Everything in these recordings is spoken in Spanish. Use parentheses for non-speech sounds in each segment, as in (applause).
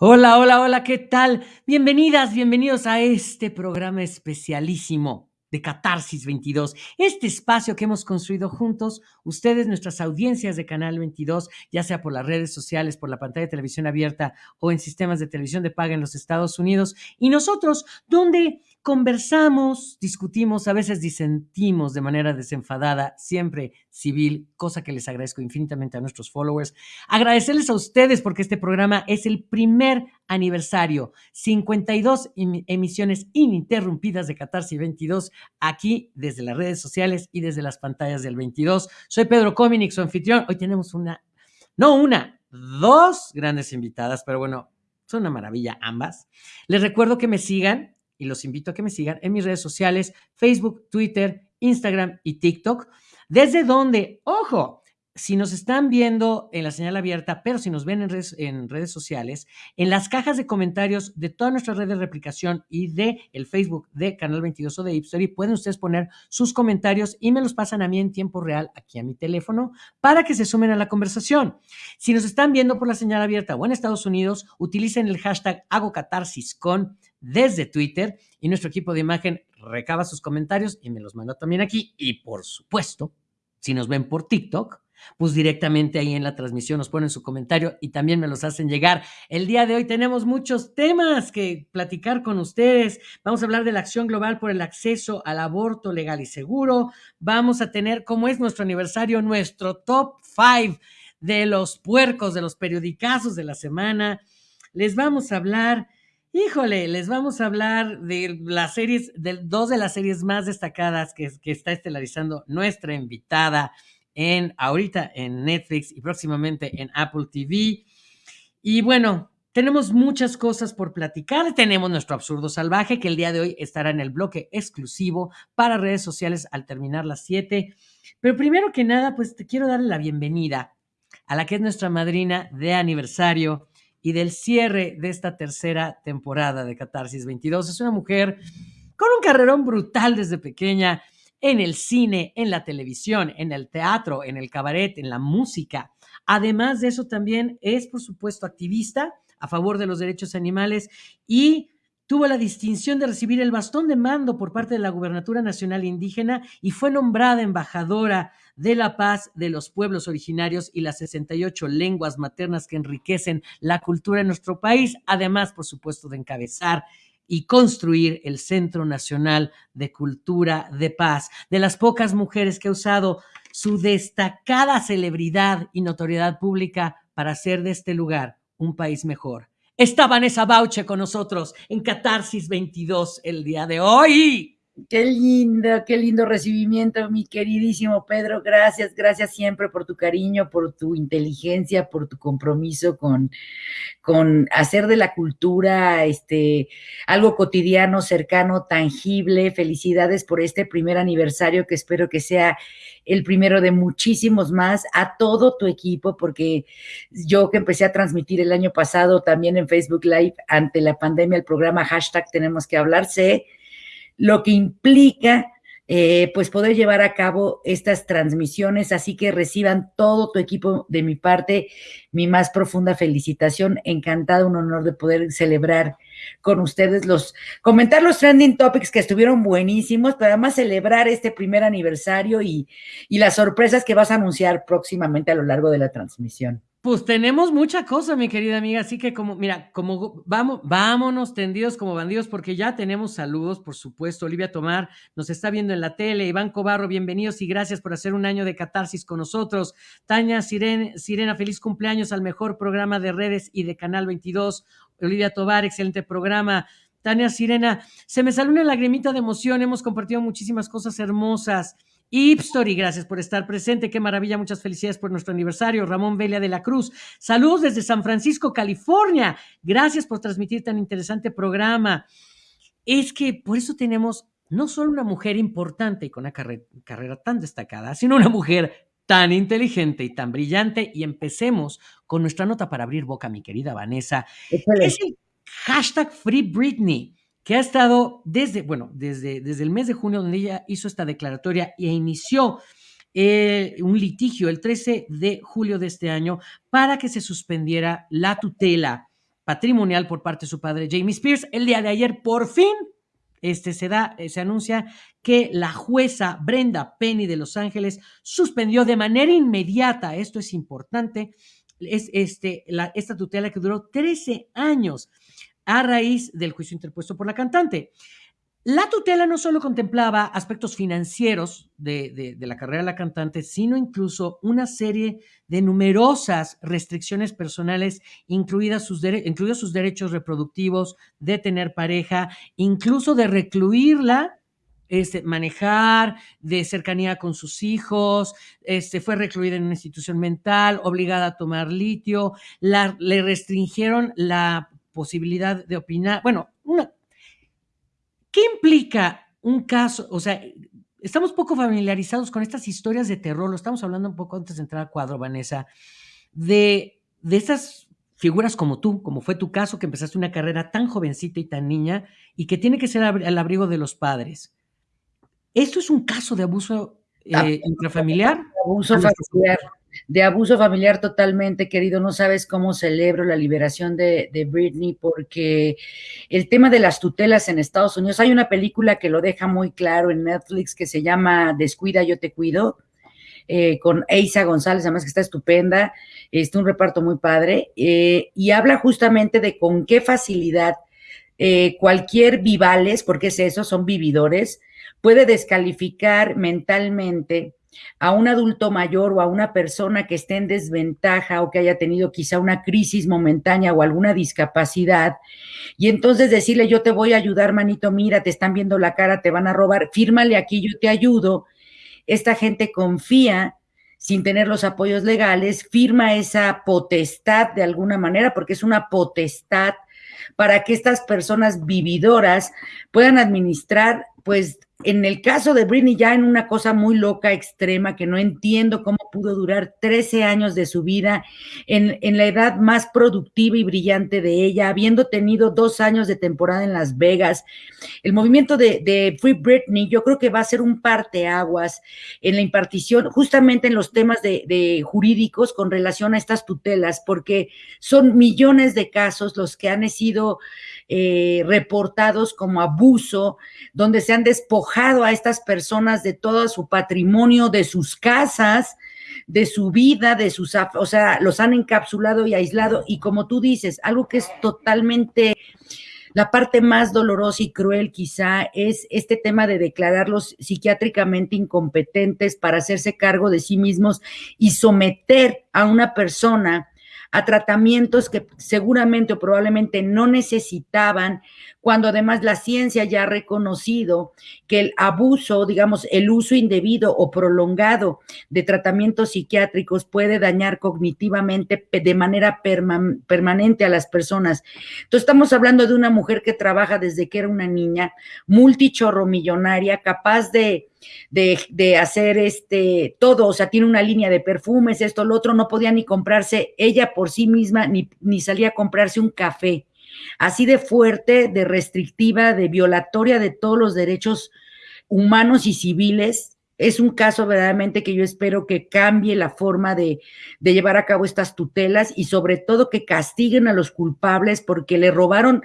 Hola, hola, hola, ¿qué tal? Bienvenidas, bienvenidos a este programa especialísimo de Catarsis 22, este espacio que hemos construido juntos, ustedes, nuestras audiencias de Canal 22, ya sea por las redes sociales, por la pantalla de televisión abierta o en sistemas de televisión de paga en los Estados Unidos, y nosotros, donde conversamos, discutimos, a veces disentimos de manera desenfadada, siempre civil, cosa que les agradezco infinitamente a nuestros followers. Agradecerles a ustedes porque este programa es el primer aniversario, 52 emisiones ininterrumpidas de Catarsis 22, aquí desde las redes sociales y desde las pantallas del 22. Soy Pedro Cominic, su anfitrión. Hoy tenemos una, no una, dos grandes invitadas, pero bueno, son una maravilla ambas. Les recuerdo que me sigan y los invito a que me sigan en mis redes sociales, Facebook, Twitter, Instagram y TikTok, desde donde, ojo, si nos están viendo en la señal abierta, pero si nos ven en redes, en redes, sociales, en las cajas de comentarios de todas nuestras redes de replicación y de el Facebook de Canal 22 o de Ipstory, pueden ustedes poner sus comentarios y me los pasan a mí en tiempo real aquí a mi teléfono para que se sumen a la conversación. Si nos están viendo por la señal abierta o en Estados Unidos, utilicen el hashtag hago catarsis con desde Twitter y nuestro equipo de imagen recaba sus comentarios y me los manda también aquí. Y por supuesto, si nos ven por TikTok, pues directamente ahí en la transmisión nos ponen su comentario y también me los hacen llegar. El día de hoy tenemos muchos temas que platicar con ustedes. Vamos a hablar de la acción global por el acceso al aborto legal y seguro. Vamos a tener, como es nuestro aniversario, nuestro top five de los puercos, de los periodicazos de la semana. Les vamos a hablar Híjole, les vamos a hablar de las series, de dos de las series más destacadas que, está estelarizando nuestra invitada en ahorita en Netflix y próximamente en Apple TV. Y bueno, tenemos muchas cosas por platicar. Tenemos nuestro absurdo salvaje que el día de hoy estará en el bloque exclusivo para redes sociales al terminar las 7. Pero primero que nada, pues te quiero darle la bienvenida a la que es nuestra madrina de aniversario, y del cierre de esta tercera temporada de Catarsis 22. Es una mujer con un carrerón brutal desde pequeña en el cine, en la televisión, en el teatro, en el cabaret, en la música. Además de eso, también es, por supuesto, activista a favor de los derechos animales y tuvo la distinción de recibir el bastón de mando por parte de la Gubernatura Nacional Indígena y fue nombrada embajadora de la paz de los pueblos originarios y las 68 lenguas maternas que enriquecen la cultura en nuestro país, además, por supuesto, de encabezar y construir el Centro Nacional de Cultura de Paz, de las pocas mujeres que ha usado su destacada celebridad y notoriedad pública para hacer de este lugar un país mejor está Vanessa Bauche con nosotros en Catarsis 22 el día de hoy. Qué lindo, qué lindo recibimiento, mi queridísimo Pedro. Gracias, gracias siempre por tu cariño, por tu inteligencia, por tu compromiso con, con hacer de la cultura este, algo cotidiano, cercano, tangible. Felicidades por este primer aniversario que espero que sea el primero de muchísimos más, a todo tu equipo, porque yo que empecé a transmitir el año pasado también en Facebook Live ante la pandemia, el programa hashtag tenemos que hablar, sé lo que implica eh, pues poder llevar a cabo estas transmisiones, así que reciban todo tu equipo de mi parte, mi más profunda felicitación, encantada, un honor de poder celebrar con ustedes los, comentar los trending topics que estuvieron buenísimos, pero además celebrar este primer aniversario y, y las sorpresas que vas a anunciar próximamente a lo largo de la transmisión. Pues tenemos mucha cosa, mi querida amiga, así que como, mira, como vamos, vámonos tendidos como bandidos, porque ya tenemos saludos, por supuesto. Olivia Tomar nos está viendo en la tele, Iván Cobarro, bienvenidos y gracias por hacer un año de catarsis con nosotros. Tania Sirena, feliz cumpleaños al mejor programa de redes y de Canal 22. Olivia Tobar, excelente programa. Tania Sirena, se me salió una lagrimita de emoción, hemos compartido muchísimas cosas hermosas. Ipstory, gracias por estar presente. Qué maravilla, muchas felicidades por nuestro aniversario. Ramón Velia de la Cruz, saludos desde San Francisco, California. Gracias por transmitir tan interesante programa. Es que por eso tenemos no solo una mujer importante y con una carrera tan destacada, sino una mujer tan inteligente y tan brillante. Y empecemos con nuestra nota para abrir boca, mi querida Vanessa. Es el hashtag Free Britney que ha estado desde, bueno, desde, desde el mes de junio, donde ella hizo esta declaratoria e inició eh, un litigio el 13 de julio de este año para que se suspendiera la tutela patrimonial por parte de su padre Jamie Spears. El día de ayer, por fin, este, se, da, eh, se anuncia que la jueza Brenda Penny de Los Ángeles suspendió de manera inmediata, esto es importante, es este, la, esta tutela que duró 13 años a raíz del juicio interpuesto por la cantante. La tutela no solo contemplaba aspectos financieros de, la carrera de la cantante, sino incluso una serie de numerosas restricciones personales, incluidas sus incluidos sus derechos reproductivos, de tener pareja, incluso de recluirla este, manejar, de cercanía con sus hijos, este, fue recluida en una institución mental, obligada a tomar litio, le restringieron la posibilidad de opinar. Bueno, una, ¿qué implica un caso? O sea, estamos poco familiarizados con estas historias de terror, lo estamos hablando un poco antes de entrar al cuadro, Vanessa, de, de esas figuras como tú, como fue tu caso, que empezaste una carrera tan jovencita y tan niña y que tiene que ser al abrigo de los padres. ¿Esto es un caso de abuso ah, eh, intrafamiliar? Abuso familiar, de abuso familiar totalmente, querido. No sabes cómo celebro la liberación de, Britney porque el tema de las tutelas en Estados Unidos, hay una película que lo deja muy claro en Netflix que se llama Descuida, yo te cuido. Eh, con Eisa González, además que está estupenda, está un reparto muy padre, eh, y habla justamente de con qué facilidad cualquier vivales, porque es eso, son vividores, puede descalificar mentalmente a un adulto mayor o a una persona que esté en desventaja o que haya tenido quizá una crisis momentánea o alguna discapacidad, y entonces decirle, yo te voy a ayudar, manito, mira, te están viendo la cara, te van a robar, fírmale aquí, yo te ayudo. Esta gente confía sin tener los apoyos legales, firma esa potestad de alguna manera, porque es una potestad para que estas personas vividoras puedan administrar, pues, en el caso de Britney, ya en una cosa muy loca, extrema, que no entiendo cómo pudo durar 13 años de su vida en, la edad más productiva y brillante de ella, habiendo tenido dos años de temporada en Las Vegas. El movimiento de, de Free Britney, yo creo que va a ser un parteaguas en la impartición, justamente en los temas de, de jurídicos con relación a estas tutelas, porque son millones de casos los que han sido eh, reportados como abuso, donde se han despojado a estas personas de todo su patrimonio, de sus casas, de su vida, de sus, o sea, los han encapsulado y aislado. Y como tú dices, algo que es totalmente la parte más dolorosa y cruel quizá es este tema de declararlos psiquiátricamente incompetentes para hacerse cargo de sí mismos y someter a una persona a tratamientos que seguramente o probablemente no necesitaban, cuando además la ciencia ya ha reconocido que el abuso, digamos, el uso indebido o prolongado de tratamientos psiquiátricos puede dañar cognitivamente de manera permanente a las personas. Entonces estamos hablando de una mujer que trabaja desde que era una niña, multichorro millonaria, capaz de de, hacer este todo, o sea, tiene una línea de perfumes, esto, lo otro, no podía ni comprarse ella por sí misma, ni, ni salía a comprarse un café. Así de fuerte, de restrictiva, de violatoria de todos los derechos humanos y civiles. Es un caso verdaderamente que yo espero que cambie la forma de, de llevar a cabo estas tutelas y sobre todo que castiguen a los culpables porque le robaron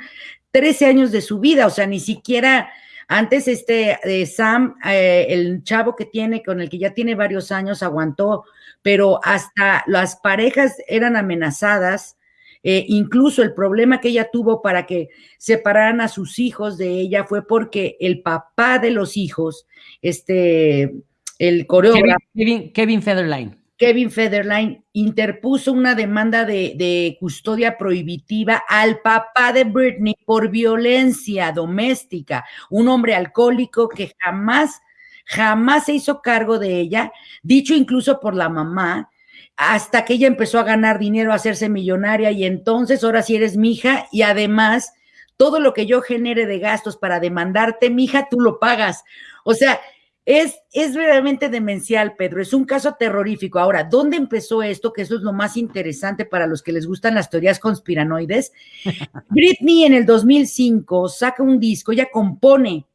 13 años de su vida, o sea, ni siquiera antes, este eh, Sam, eh, el chavo que tiene, con el que ya tiene varios años, aguantó, pero hasta las parejas eran amenazadas. Eh, incluso el problema que ella tuvo para que separaran a sus hijos de ella fue porque el papá de los hijos, este, el coreógrafo. Kevin, Kevin Federline. Kevin Federline interpuso una demanda de, custodia prohibitiva al papá de Britney por violencia doméstica, un hombre alcohólico que jamás, jamás se hizo cargo de ella, dicho incluso por la mamá, hasta que ella empezó a ganar dinero, a hacerse millonaria y entonces ahora sí eres mi hija y además todo lo que yo genere de gastos para demandarte, mi hija, tú lo pagas. O sea, es, es realmente demencial, Pedro. Es un caso terrorífico. Ahora, ¿dónde empezó esto? Que eso es lo más interesante para los que les gustan las teorías conspiranoides. (laughs) Britney en el 2005 saca un disco, ella compone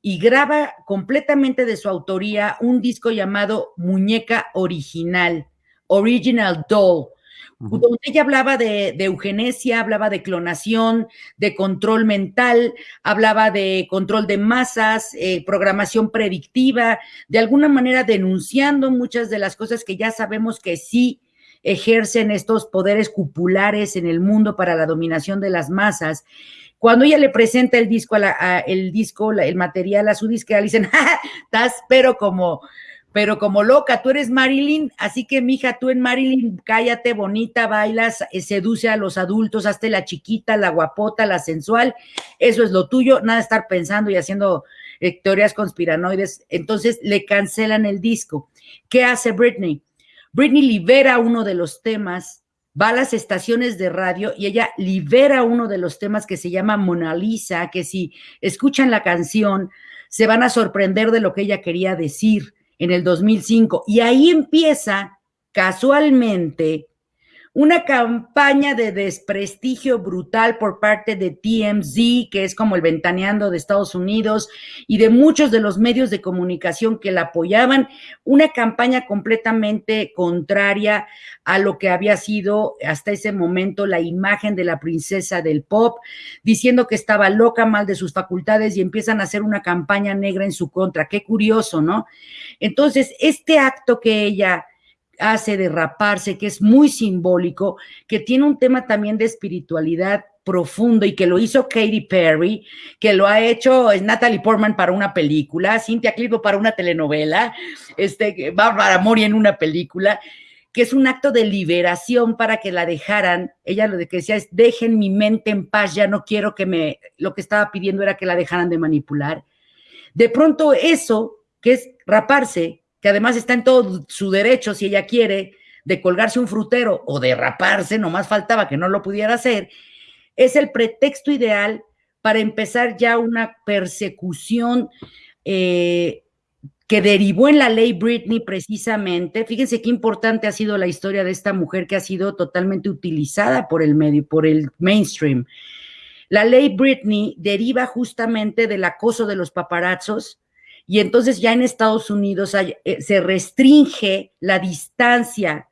y graba completamente de su autoría un disco llamado Muñeca Original, Original Doll, donde ella hablaba de, eugenesia, hablaba de clonación, de control mental, hablaba de control de masas, eh, programación predictiva, de alguna manera denunciando muchas de las cosas que ya sabemos que sí ejercen estos poderes cupulares en el mundo para la dominación de las masas. Cuando ella le presenta el disco, a el disco, el material a su disquera, le dicen, (laughs) estás pero como, pero como loca, tú eres Marilyn, así que mija, tú en Marilyn, cállate, bonita, bailas, eh, seduce a los adultos, hazte la chiquita, la guapota, la sensual, eso es lo tuyo, nada de estar pensando y haciendo eh, teorías conspiranoides. Entonces le cancelan el disco. ¿Qué hace Britney? Britney libera uno de los temas, va a las estaciones de radio y ella libera uno de los temas que se llama Mona Lisa, que si escuchan la canción se van a sorprender de lo que ella quería decir en el 2005. Y ahí empieza casualmente una campaña de desprestigio brutal por parte de TMZ, que es como el ventaneando de Estados Unidos, y de muchos de los medios de comunicación que la apoyaban, una campaña completamente contraria a lo que había sido hasta ese momento la imagen de la princesa del pop, diciendo que estaba loca, mal de sus facultades, y empiezan a hacer una campaña negra en su contra. Qué curioso, ¿no? Entonces, este acto que ella hace derraparse, que es muy simbólico, que tiene un tema también de espiritualidad profundo y que lo hizo Katy Perry, que lo ha hecho Natalie Portman para una película, Cynthia Clipo para una telenovela, este, Bárbara Mori en una película, que es un acto de liberación para que la dejaran. Ella lo que decía es, dejen mi mente en paz, ya no quiero que me, lo que estaba pidiendo era que la dejaran de manipular. De pronto eso, que es raparse, que además está en todo su derecho, si ella quiere, de colgarse un frutero o de raparse, nomás faltaba que no lo pudiera hacer, es el pretexto ideal para empezar ya una persecución eh, que derivó en la ley Britney precisamente. Fíjense qué importante ha sido la historia de esta mujer que ha sido totalmente utilizada por el medio, por el mainstream. La ley Britney deriva justamente del acoso de los paparazzos, y entonces ya en Estados Unidos eh, se restringe la distancia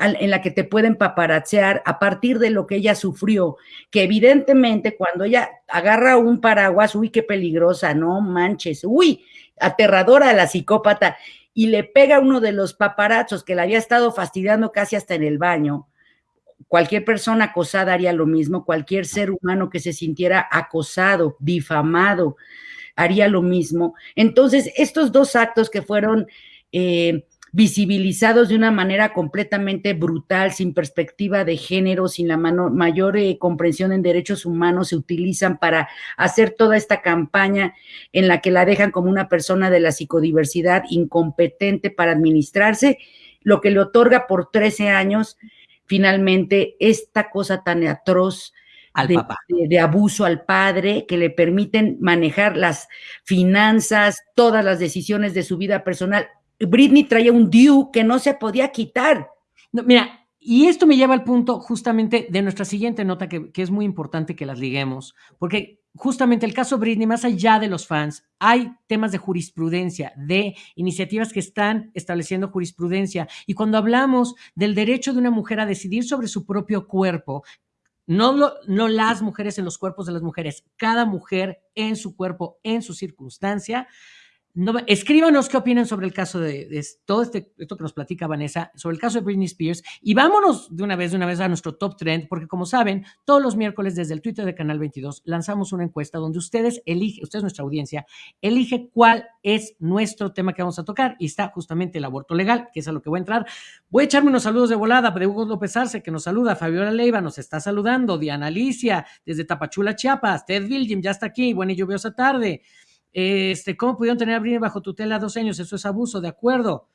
en la que te pueden paparazzear a partir de lo que ella sufrió, que evidentemente cuando ella agarra un paraguas, uy, qué peligrosa, no manches, uy, aterradora la psicópata, y le pega a uno de los paparazos que la había estado fastidiando casi hasta en el baño. Cualquier persona acosada haría lo mismo, cualquier ser humano que se sintiera acosado, difamado, haría lo mismo. Entonces, estos dos actos que fueron eh, visibilizados de una manera completamente brutal, sin perspectiva de género, sin la mayor eh, comprensión en derechos humanos, se utilizan para hacer toda esta campaña en la que la dejan como una persona de la psicodiversidad incompetente para administrarse, lo que le otorga por 13 años finalmente esta cosa tan atroz de, abuso al padre, que le permiten manejar las finanzas, todas las decisiones de su vida personal. Britney traía un due que no se podía quitar. mira, y esto me lleva al punto justamente de nuestra siguiente nota, que, que, es muy importante que las liguemos, porque justamente el caso Britney, más allá de los fans, hay temas de jurisprudencia, de iniciativas que están estableciendo jurisprudencia. Y cuando hablamos del derecho de una mujer a decidir sobre su propio cuerpo, no, no las mujeres en los cuerpos de las mujeres, cada mujer en su cuerpo, en su circunstancia, escríbanos qué opinan sobre el caso de, todo este, esto que nos platica Vanessa, sobre el caso de Britney Spears y vámonos de una vez, de una vez a nuestro top trend, porque como saben, todos los miércoles desde el Twitter de Canal 22 lanzamos una encuesta donde ustedes eligen, ustedes nuestra audiencia, elige cuál es nuestro tema que vamos a tocar y está justamente el aborto legal, que es a lo que voy a entrar. Voy a echarme unos saludos de volada de Hugo López Arce, que nos saluda, Fabiola Leiva nos está saludando, Diana Alicia, desde Tapachula, Chiapas, Ted Vilgim ya está aquí, buena y lluviosa tarde. Este, ¿Cómo pudieron tener a Britney bajo tutela dos años? Eso es abuso, de acuerdo.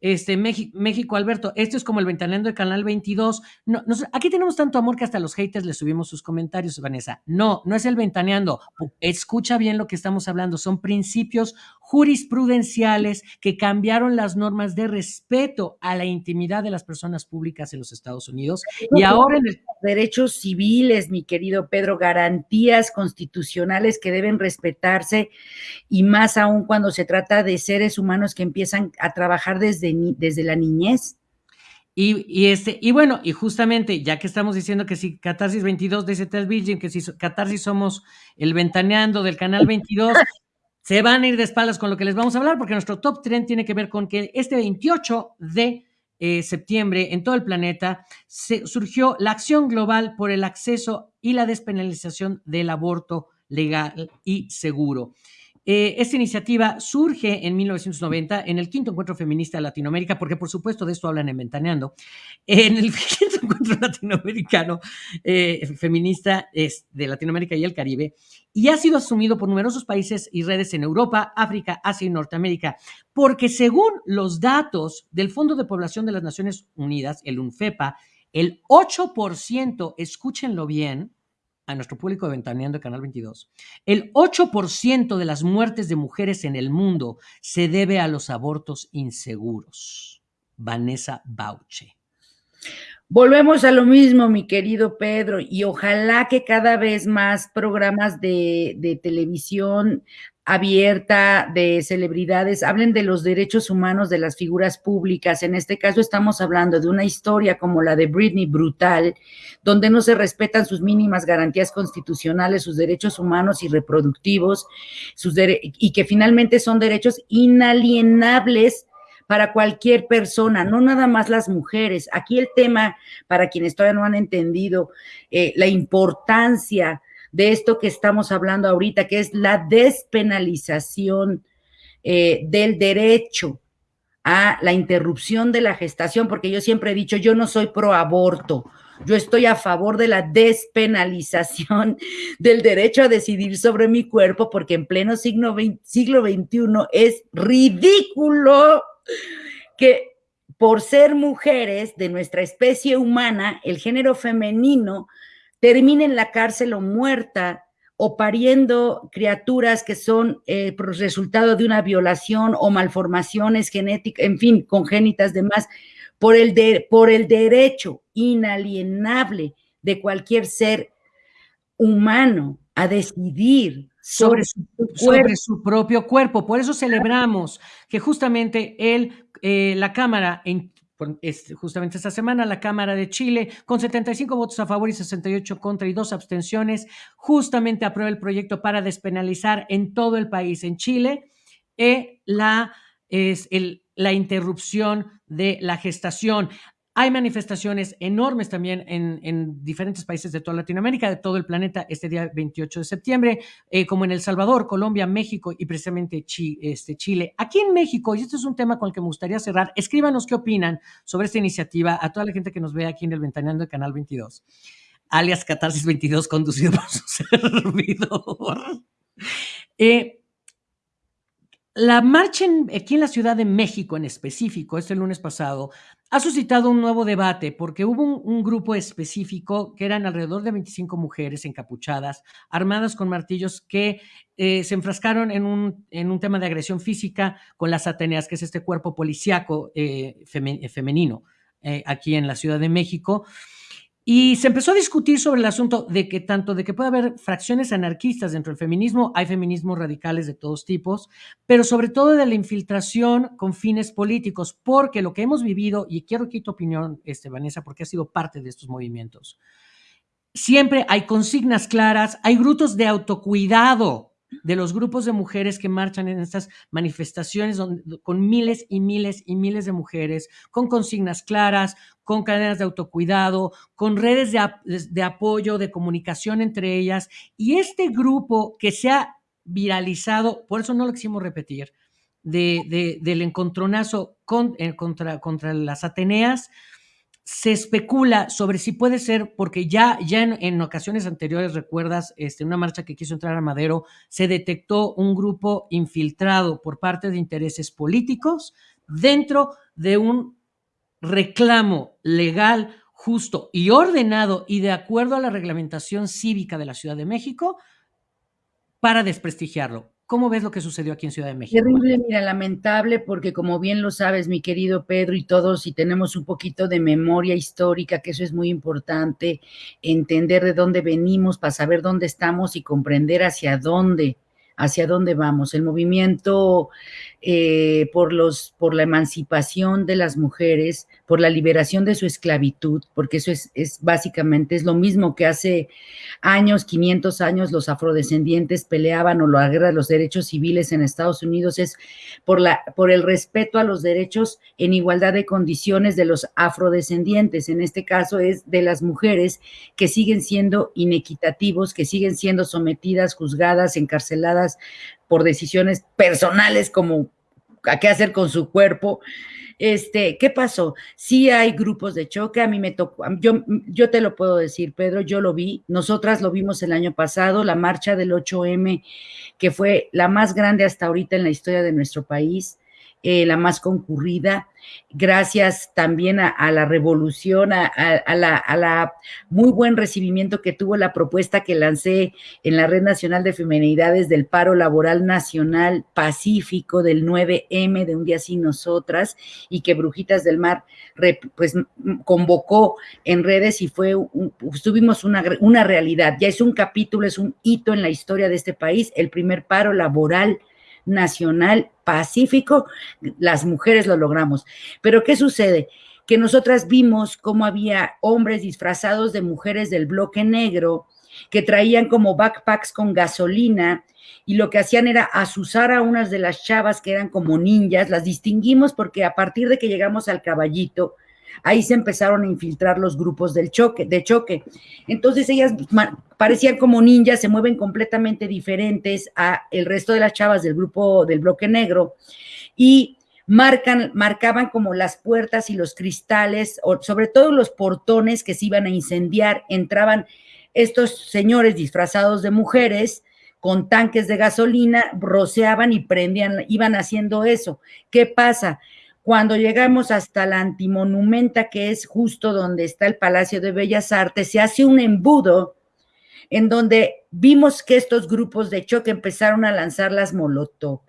Este, México, México, Alberto, esto es como el ventaneando de Canal 22. No, aquí tenemos tanto amor que hasta los haters le subimos sus comentarios, Vanessa. No, no es el ventaneando. Escucha bien lo que estamos hablando. Son principios jurisprudenciales que cambiaron las normas de respeto a la intimidad de las personas públicas en los Estados Unidos. Y ahora en el... Derechos civiles, mi querido Pedro, garantías constitucionales que deben respetarse y más aún cuando se trata de seres humanos que empiezan a trabajar desde, desde la niñez. Y, este, y bueno, y justamente, ya que estamos diciendo que si Catarsis 22 de ZT Virgin, que si Catarsis somos el ventaneando del canal 22, se van a ir de espaldas con lo que les vamos a hablar, porque nuestro top trend tiene que ver con que este 28 de eh, septiembre en todo el planeta se, surgió la acción global por el acceso y la despenalización del aborto legal y seguro. Eh, esta iniciativa surge en 1990 en el quinto encuentro feminista de Latinoamérica, porque por supuesto de esto hablan en Ventaneando, en el (laughs) quinto encuentro latinoamericano eh, feminista de Latinoamérica y el Caribe, y ha sido asumido por numerosos países y redes en Europa, África, Asia y Norteamérica, porque según los datos del Fondo de Población de las Naciones Unidas, el UNFEPA, el 8%, escúchenlo bien, a nuestro público de Ventaneando de Canal 22, el 8% de las muertes de mujeres en el mundo se debe a los abortos inseguros. Vanessa Bauche. Volvemos a lo mismo, mi querido Pedro, y ojalá que cada vez más programas de, de televisión abierta de celebridades, hablen de los derechos humanos de las figuras públicas. En este caso estamos hablando de una historia como la de Britney Brutal, donde no se respetan sus mínimas garantías constitucionales, sus derechos humanos y reproductivos, sus y que finalmente son derechos inalienables para cualquier persona, no nada más las mujeres. Aquí el tema, para quienes todavía no han entendido, eh, la importancia de esto que estamos hablando ahorita, que es la despenalización eh, del derecho a la interrupción de la gestación, porque yo siempre he dicho, yo no soy pro aborto, yo estoy a favor de la despenalización (laughs) del derecho a decidir sobre mi cuerpo, porque en pleno siglo, siglo XXI es ridículo que por ser mujeres de nuestra especie humana, el género femenino termine en la cárcel o muerta o pariendo criaturas que son eh, resultado de una violación o malformaciones genéticas, en fin, congénitas demás, por el, de, por el derecho inalienable de cualquier ser humano a decidir sobre su, sobre su, propio cuerpo. Por eso celebramos que justamente él, eh, la Cámara, en, justamente esta semana la Cámara de Chile, con 75 votos a favor y 68 contra y dos abstenciones, justamente aprueba el proyecto para despenalizar en todo el país, en Chile, eh, la, es el, la interrupción de la gestación. Hay manifestaciones enormes también en, diferentes países de toda Latinoamérica, de todo el planeta, este día 28 de septiembre, eh, como en El Salvador, Colombia, México y precisamente este, Chile. Aquí en México, y este es un tema con el que me gustaría cerrar, escríbanos qué opinan sobre esta iniciativa a toda la gente que nos ve aquí en el Ventaneando de Canal 22, alias Catarsis 22, conducido por (laughs) su servidor. Eh, la marcha aquí en la Ciudad de México en específico, este lunes pasado, ha suscitado un nuevo debate porque hubo un, grupo específico que eran alrededor de 25 mujeres encapuchadas, armadas con martillos, que eh, se enfrascaron en un, en un, tema de agresión física con las Ateneas, que es este cuerpo policíaco eh, femenino eh, aquí en la Ciudad de México. Y se empezó a discutir sobre el asunto de que tanto de que puede haber fracciones anarquistas dentro del feminismo, hay feminismos radicales de todos tipos, pero sobre todo de la infiltración con fines políticos, porque lo que hemos vivido, y quiero que tu opinión, este, Vanessa, porque ha sido parte de estos movimientos, siempre hay consignas claras, hay grupos de autocuidado de los grupos de mujeres que marchan en estas manifestaciones con miles y miles y miles de mujeres, con consignas claras, con cadenas de autocuidado, con redes de, apoyo, de comunicación entre ellas. Y este grupo que se ha viralizado, por eso no lo quisimos repetir, del encontronazo eh, contra, contra las Ateneas, se especula sobre si puede ser, porque ya, ya en, ocasiones anteriores, recuerdas, este, una marcha que quiso entrar a Madero, se detectó un grupo infiltrado por parte de intereses políticos dentro de un reclamo legal, justo y ordenado y de acuerdo a la reglamentación cívica de la Ciudad de México para desprestigiarlo. ¿Cómo ves lo que sucedió aquí en Ciudad de México? Terrible, mira, lamentable, porque como bien lo sabes, mi querido Pedro y todos, si tenemos un poquito de memoria histórica, que eso es muy importante, entender de dónde venimos para saber dónde estamos y comprender hacia dónde, hacia dónde vamos. El movimiento eh, por, los, por la emancipación de las mujeres, por la liberación de su esclavitud, porque eso es, es, básicamente es lo mismo que hace años, 500 años, los afrodescendientes peleaban o la guerra los derechos civiles en Estados Unidos, es por, la, por el respeto a los derechos en igualdad de condiciones de los afrodescendientes. En este caso es de las mujeres que siguen siendo inequitativos, que siguen siendo sometidas, juzgadas, encarceladas por decisiones personales como a qué hacer con su cuerpo este, ¿qué pasó? Sí hay grupos de choque, a mí me tocó, yo, yo te lo puedo decir, Pedro, yo lo vi, nosotras lo vimos el año pasado, la marcha del 8M, que fue la más grande hasta ahorita en la historia de nuestro país, eh, la más concurrida, gracias también a, la revolución, a, la, muy buen recibimiento que tuvo la propuesta que lancé en la Red Nacional de Feminidades del Paro Laboral Nacional Pacífico del 9M de Un Día Sin Nosotras y que Brujitas del Mar pues convocó en redes y fue, tuvimos una, una realidad, ya es un capítulo, es un hito en la historia de este país, el primer paro laboral nacional pacífico, las mujeres lo logramos. Pero ¿qué sucede? Que nosotras vimos cómo había hombres disfrazados de mujeres del bloque negro que traían como backpacks con gasolina y lo que hacían era asusar a unas de las chavas que eran como ninjas, las distinguimos porque a partir de que llegamos al caballito, ahí se empezaron a infiltrar los grupos del choque, de choque. Entonces ellas parecían como ninjas, se mueven completamente diferentes a el resto de las chavas del grupo del bloque negro y marcan, marcaban como las puertas y los cristales, o sobre todo los portones que se iban a incendiar, entraban estos señores disfrazados de mujeres con tanques de gasolina, roceaban y prendían, iban haciendo eso. ¿Qué pasa? Cuando llegamos hasta la antimonumenta, que es justo donde está el Palacio de Bellas Artes, se hace un embudo en donde vimos que estos grupos de choque empezaron a lanzar las molotov.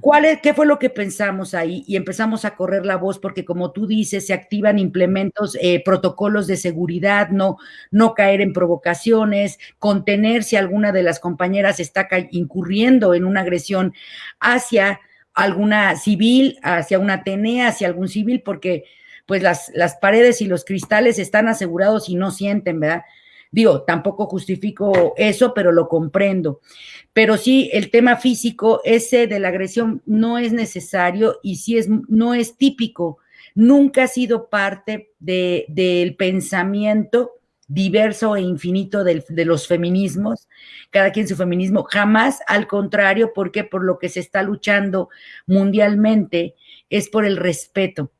¿Cuál es, ¿Qué fue lo que pensamos ahí? Y empezamos a correr la voz porque, como tú dices, se activan implementos, eh, protocolos de seguridad, no, no caer en provocaciones, contener si alguna de las compañeras está incurriendo en una agresión hacia alguna civil, hacia una Atenea, hacia algún civil, porque pues las, las paredes y los cristales están asegurados y no sienten, ¿verdad? Digo, tampoco justifico eso, pero lo comprendo. Pero sí, el tema físico, ese de la agresión, no es necesario y sí es, no es típico. Nunca ha sido parte de, del pensamiento diverso e infinito de los feminismos, cada quien su feminismo, jamás al contrario, porque por lo que se está luchando mundialmente es por el respeto,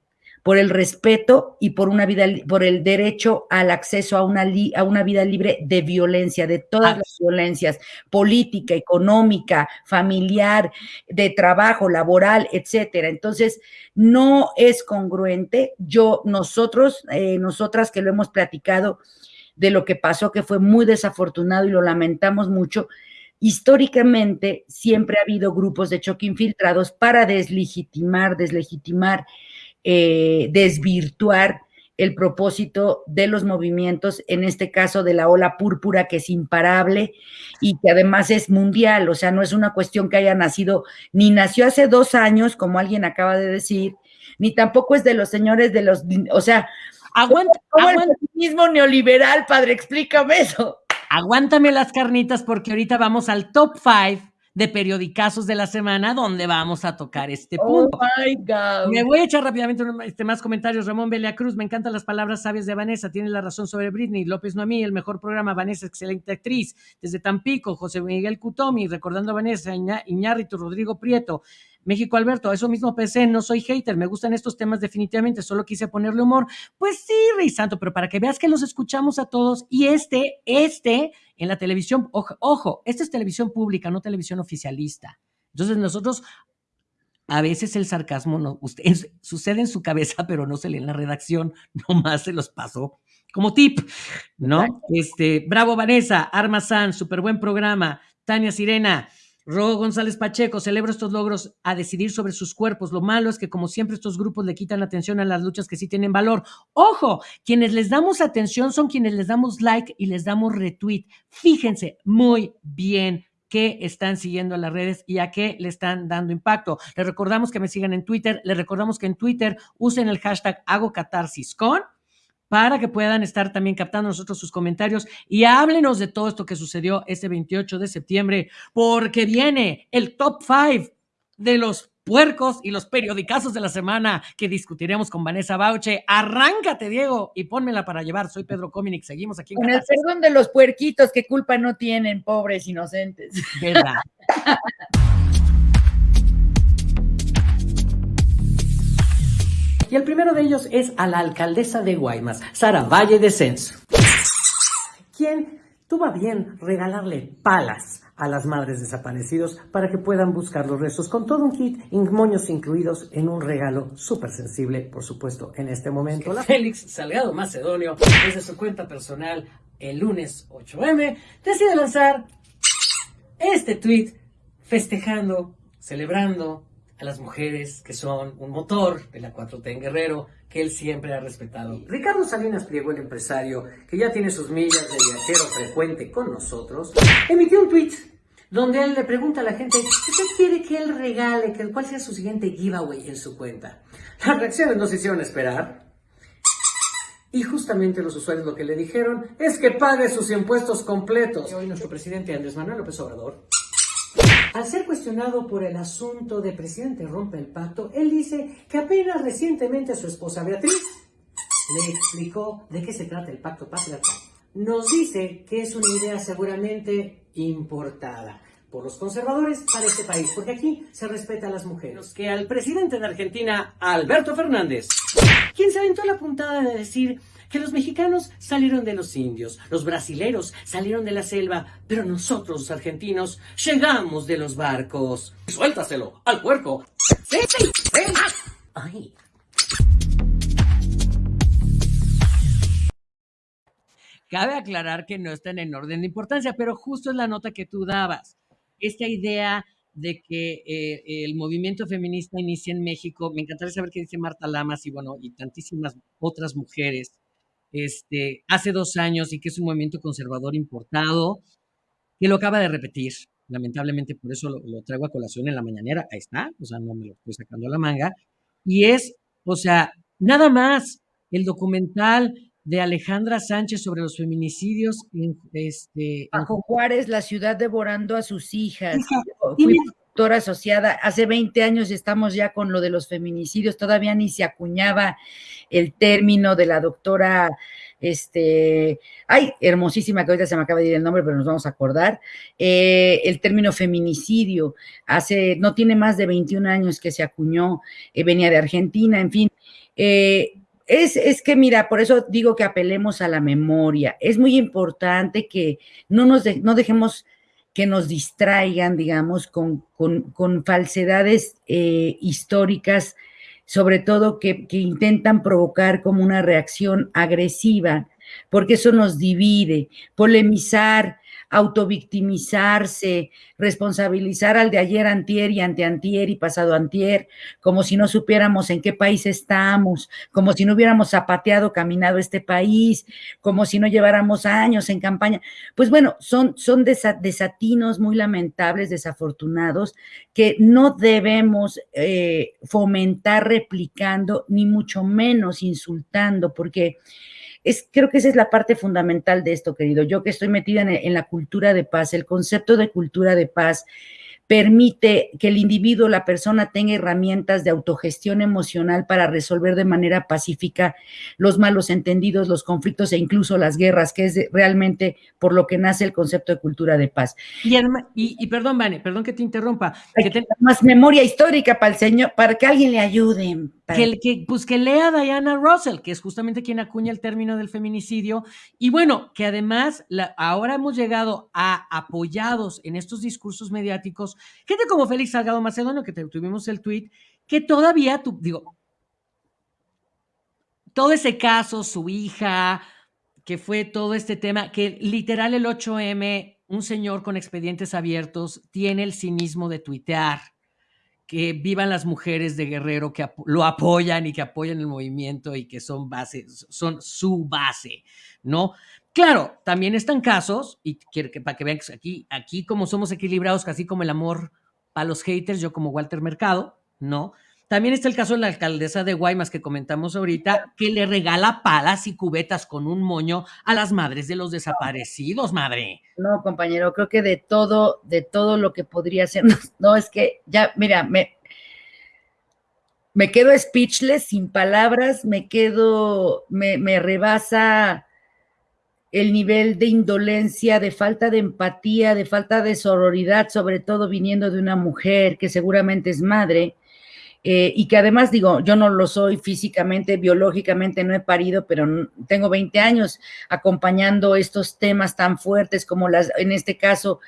por el respeto y por una vida, por el derecho al acceso a una, a una vida libre de violencia, de todas las violencias, política, económica, familiar, de trabajo, laboral, etcétera. Entonces, no es congruente. Yo, nosotros, eh, nosotras que lo hemos platicado, de lo que pasó, que fue muy desafortunado y lo lamentamos mucho. Históricamente siempre ha habido grupos de choque infiltrados para deslegitimar, deslegitimar, eh, desvirtuar el propósito de los movimientos, en este caso de la ola púrpura, que es imparable y que además es mundial, o sea, no es una cuestión que haya nacido, ni nació hace dos años, como alguien acaba de decir, ni tampoco es de los señores de los, o sea, Aguanta, el mismo neoliberal, padre? Explícame eso. Aguántame las carnitas porque ahorita vamos al top five de periodicazos de la semana donde vamos a tocar este oh punto. Oh my God. Me voy a echar rápidamente este, más comentarios. Ramón Belia Cruz, me encantan las palabras sabias de Vanessa, tiene la razón sobre Britney. López Noamí, el mejor programa. Vanessa, excelente actriz. Desde Tampico, José Miguel Cutomi, recordando a Vanessa, Iñárritu, Rodrigo Prieto. México Alberto, eso mismo pensé, no soy hater, me gustan estos temas definitivamente, solo quise ponerle humor. Pues sí, Rey Santo, pero para que veas que los escuchamos a todos y este, este, en la televisión, ojo, ojo, esta es televisión pública, no televisión oficialista. Entonces nosotros a veces el sarcasmo no, usted, sucede en su cabeza, pero no se lee en la redacción, (laughs) nomás se los pasó como tip, ¿no? Este, bravo Vanessa, Arma San, súper buen programa, Tania Sirena, Ro González Pacheco, celebro estos logros a decidir sobre sus cuerpos. Lo malo es que, como siempre, estos grupos le quitan atención a las luchas que sí tienen valor. Ojo, quienes les damos atención son quienes les damos like y les damos retweet. Fíjense muy bien qué están siguiendo en las redes y a qué le están dando impacto. Les recordamos que me sigan en Twitter, les recordamos que en Twitter usen el hashtag hago con para que puedan estar también captando nosotros sus comentarios y háblenos de todo esto que sucedió este 28 de septiembre, porque viene el top 5 de los puercos y los periodicazos de la semana que discutiremos con Vanessa Bauche. Arráncate, Diego, y pónmela para llevar. Soy Pedro Cominic, seguimos aquí en Con el perdón de los puerquitos, que culpa no tienen, pobres inocentes. ¿Verdad? (laughs) Y el primero de ellos es a la alcaldesa de Guaymas, Sara Valle de Censo, quien tuvo bien regalarle palas a las madres desaparecidos para que puedan buscar los restos con todo un kit, moños incluidos en un regalo súper sensible, por supuesto, en este momento. La Félix Salgado Macedonio, desde su cuenta personal, el lunes 8M, decide lanzar este tweet festejando, celebrando a las mujeres que son un motor de la 4T en Guerrero, que él siempre ha respetado. Ricardo Salinas Pliego, el empresario, que ya tiene sus millas de viajero frecuente con nosotros, emitió un tweet donde él le pregunta a la gente, ¿qué quiere que él regale? ¿Cuál sea su siguiente giveaway en su cuenta? Las reacciones no se hicieron esperar. Y justamente los usuarios lo que le dijeron es que pague sus impuestos completos. Hoy nuestro presidente Andrés Manuel López Obrador al ser cuestionado por el asunto de presidente rompe el pacto, él dice que apenas recientemente su esposa Beatriz le explicó de qué se trata el pacto patriarcal. Nos dice que es una idea seguramente importada por los conservadores para este país, porque aquí se respeta a las mujeres. Que al presidente de Argentina, Alberto Fernández, quien se aventó la puntada de decir que los mexicanos salieron de los indios, los brasileros salieron de la selva, pero nosotros los argentinos llegamos de los barcos. Suéltaselo al puerco. Sí, sí, sí. Ay. Cabe aclarar que no están en orden de importancia, pero justo es la nota que tú dabas. Esta idea de que eh, el movimiento feminista inicia en México. Me encantaría saber qué dice Marta Lamas y bueno, y tantísimas otras mujeres este, hace dos años y que es un movimiento conservador importado, que lo acaba de repetir. Lamentablemente, por eso lo, traigo a colación en la mañanera. Ahí está, o sea, no me lo estoy sacando a la manga. Y es, o sea, nada más el documental de Alejandra Sánchez sobre los feminicidios en este Bajo Juárez, la ciudad devorando a sus hijas. Fui doctora asociada. Hace 20 años estamos ya con lo de los feminicidios, todavía ni se acuñaba el término de la doctora, este, ay, hermosísima, que ahorita se me acaba de ir el nombre, pero nos vamos a acordar, eh, el término feminicidio, hace, no tiene más de 21 años que se acuñó, eh, venía de Argentina, en fin. Eh, es, es, que, mira, por eso digo que apelemos a la memoria. Es muy importante que no nos no dejemos que nos distraigan, digamos, con, con, falsedades históricas sobre todo que, intentan provocar como una reacción agresiva, porque eso nos divide, polemizar, autovictimizarse, responsabilizar al de ayer antier y anteantier y pasado antier, como si no supiéramos en qué país estamos, como si no hubiéramos zapateado, caminado este país, como si no lleváramos años en campaña. Pues bueno, son, son desatinos muy lamentables, desafortunados, que no debemos eh, fomentar replicando, ni mucho menos insultando, porque creo que esa es la parte fundamental de esto, querido. Yo que estoy metida en, la cultura de paz, el concepto de cultura de paz permite que el individuo, la persona tenga herramientas de autogestión emocional para resolver de manera pacífica los malos entendidos, los conflictos e incluso las guerras, que es realmente por lo que nace el concepto de cultura de paz. Y, perdón, Vane, perdón que te interrumpa. que Más memoria histórica para el señor, para que alguien le ayude. Que, que, pues que lea Diana Russell, que es justamente quien acuña el término del feminicidio. Y bueno, que además ahora hemos llegado a apoyados en estos discursos mediáticos, gente como Félix Salgado Macedonio, que tuvimos el tweet, que todavía, tu, digo, todo ese caso, su hija, que fue todo este tema, que literal el 8M, un señor con expedientes abiertos, tiene el cinismo de tuitear que vivan las mujeres de Guerrero que lo apoyan y que apoyan el movimiento y que son base, son su base, ¿no? Claro, también están casos, y quiero que para que vean que aquí, aquí como somos equilibrados, casi como el amor para los haters, yo como Walter Mercado, ¿no? También está el caso de la alcaldesa de Guaymas que comentamos ahorita, que le regala palas y cubetas con un moño a las madres de los desaparecidos, madre. No, compañero, creo que de todo, de todo lo que podría ser, no, es que ya, mira, me, me quedo speechless, sin palabras, me quedo, me, me rebasa el nivel de indolencia, de falta de empatía, de falta de sororidad, sobre todo viniendo de una mujer que seguramente es madre, eh, y que además digo, yo no lo soy físicamente, biológicamente no he parido, pero tengo 20 años acompañando estos temas tan fuertes como las, en este caso,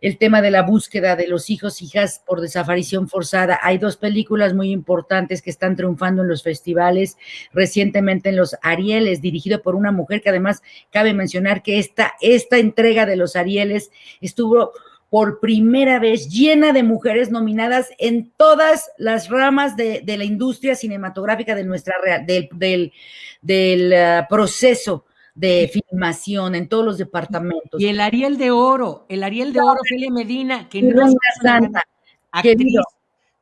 el tema de la búsqueda de los hijos, hijas por desaparición forzada. Hay dos películas muy importantes que están triunfando en los festivales, recientemente en los Arieles, dirigido por una mujer que además cabe mencionar que esta, esta entrega de los Arieles estuvo por primera vez llena de mujeres nominadas en todas las ramas de, la industria cinematográfica de nuestra del, del, del uh, proceso de filmación en todos los departamentos. Y el Ariel de Oro, el Ariel de Oro, Felia Medina, que no es una actriz,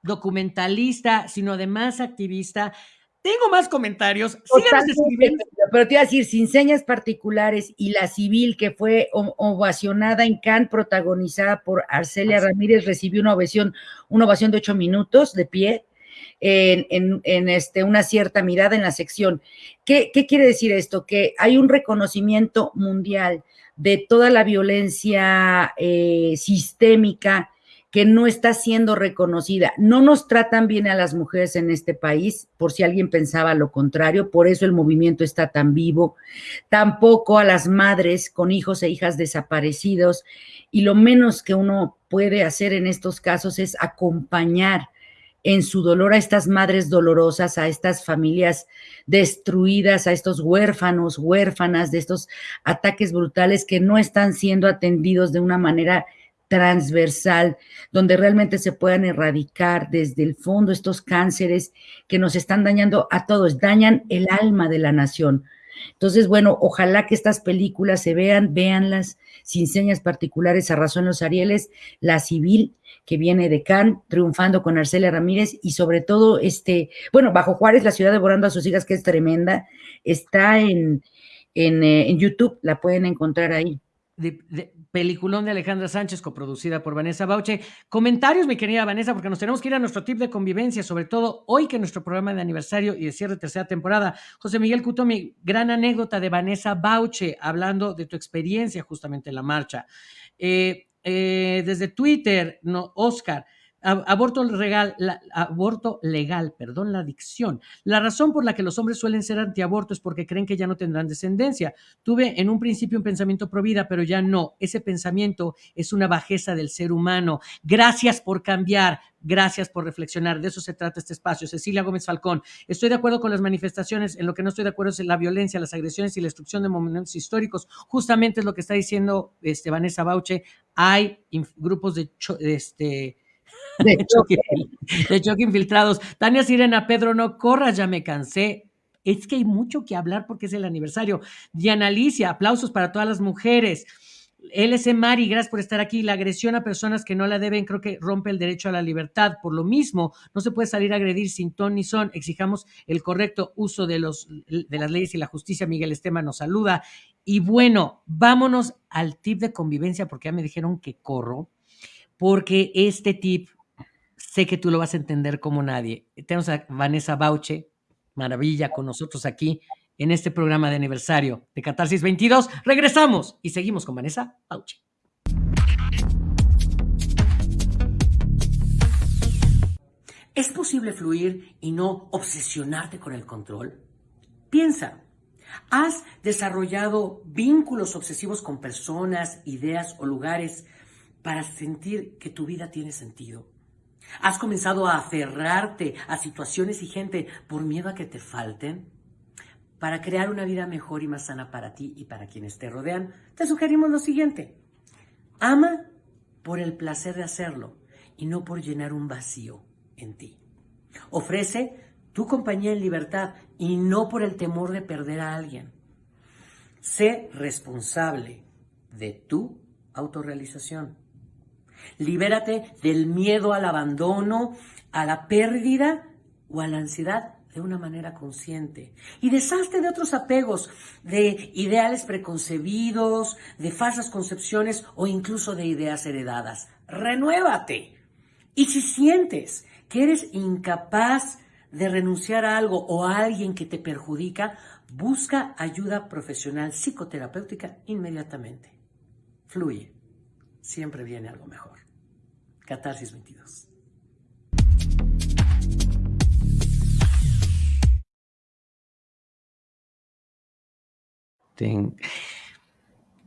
documentalista, sino además activista. Tengo más comentarios. Pero te iba a decir, sin señas particulares y la civil que fue ovacionada en Cannes, protagonizada por Arcelia Ramírez, recibió una ovación, una ovación de ocho minutos de pie en, este, una cierta mirada en la sección. ¿Qué, quiere decir esto? Que hay un reconocimiento mundial de toda la violencia eh, sistémica que no está siendo reconocida. No nos tratan bien a las mujeres en este país, por si alguien pensaba lo contrario, por eso el movimiento está tan vivo. Tampoco a las madres con hijos e hijas desaparecidos. Y lo menos que uno puede hacer en estos casos es acompañar en su dolor a estas madres dolorosas, a estas familias destruidas, a estos huérfanos, huérfanas de estos ataques brutales que no están siendo atendidos de una manera transversal, donde realmente se puedan erradicar desde el fondo estos cánceres que nos están dañando a todos, dañan el alma de la nación. Entonces, bueno, ojalá que estas películas se vean, véanlas sin señas particulares a razón los Arieles, La Civil, que viene de Cannes, triunfando con Arcelia Ramírez y sobre todo, este, bueno, Bajo Juárez, la ciudad devorando a sus hijas, que es tremenda, está en, en, eh, en YouTube, la pueden encontrar ahí de, peliculón de Alejandra Sánchez, coproducida por Vanessa Bauche. Comentarios, mi querida Vanessa, porque nos tenemos que ir a nuestro tip de convivencia, sobre todo hoy que nuestro programa de aniversario y de cierre de tercera temporada. José Miguel Cutomi, gran anécdota de Vanessa Bauche, hablando de tu experiencia justamente en la marcha. Eh, eh, desde Twitter, no, Oscar, Aborto legal, aborto legal, perdón, la adicción. La razón por la que los hombres suelen ser antiaborto es porque creen que ya no tendrán descendencia. Tuve en un principio un pensamiento pro vida, pero ya no. Ese pensamiento es una bajeza del ser humano. Gracias por cambiar. Gracias por reflexionar. De eso se trata este espacio. Cecilia Gómez Falcón. Estoy de acuerdo con las manifestaciones. En lo que no estoy de acuerdo es en la violencia, las agresiones y la destrucción de monumentos históricos. Justamente es lo que está diciendo este, Vanessa Bauche. Hay grupos de este, de (laughs) choque, de choque infiltrados. Tania Sirena, Pedro, no corras, ya me cansé. Es que hay mucho que hablar porque es el aniversario. Diana Alicia, aplausos para todas las mujeres. LC Mari, gracias por estar aquí. La agresión a personas que no la deben creo que rompe el derecho a la libertad. Por lo mismo, no se puede salir a agredir sin ton ni son. Exijamos el correcto uso de, los, de las leyes y la justicia. Miguel Esteban nos saluda. Y bueno, vámonos al tip de convivencia porque ya me dijeron que corro, porque este tip sé que tú lo vas a entender como nadie. Tenemos a Vanessa Bauche, maravilla, con nosotros aquí en este programa de aniversario de Catarsis 22. Regresamos y seguimos con Vanessa Bauche. ¿Es posible fluir y no obsesionarte con el control? Piensa, ¿has desarrollado vínculos obsesivos con personas, ideas o lugares para sentir que tu vida tiene sentido? ¿Has comenzado a aferrarte a situaciones y gente por miedo a que te falten? Para crear una vida mejor y más sana para ti y para quienes te rodean, te sugerimos lo siguiente. Ama por el placer de hacerlo y no por llenar un vacío en ti. Ofrece tu compañía en libertad y no por el temor de perder a alguien. Sé responsable de tu autorrealización. Libérate del miedo al abandono, a la pérdida o a la ansiedad de una manera consciente. Y deshazte de otros apegos, de ideales preconcebidos, de falsas concepciones o incluso de ideas heredadas. Renuévate. Y si sientes que eres incapaz de renunciar a algo o a alguien que te perjudica, busca ayuda profesional psicoterapéutica inmediatamente. Fluye. Siempre viene algo mejor. Catarsis 22.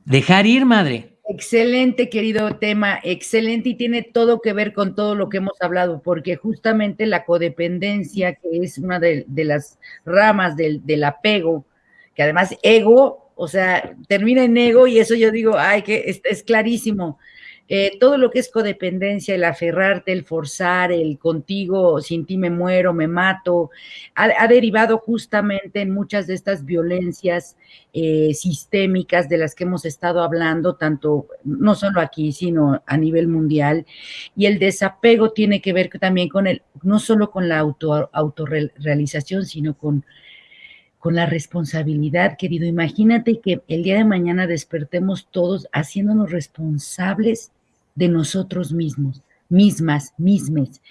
Dejar ir, madre. Excelente, querido tema, excelente y tiene todo que ver con todo lo que hemos hablado, porque justamente la codependencia, que es una de, las ramas del, del, apego, que además ego, o sea, termina en ego y eso yo digo, ay, que es, clarísimo. Eh, todo lo que es codependencia, el aferrarte, el forzar, el contigo, sin ti me muero, me mato, ha, derivado justamente en muchas de estas violencias eh, sistémicas de las que hemos estado hablando, tanto no solo aquí, sino a nivel mundial. Y el desapego tiene que ver también con el, no solo con la auto, autorrealización, sino con con la responsabilidad, querido. Imagínate que el día de mañana despertemos todos haciéndonos responsables de nosotros mismos, mismas, mismes,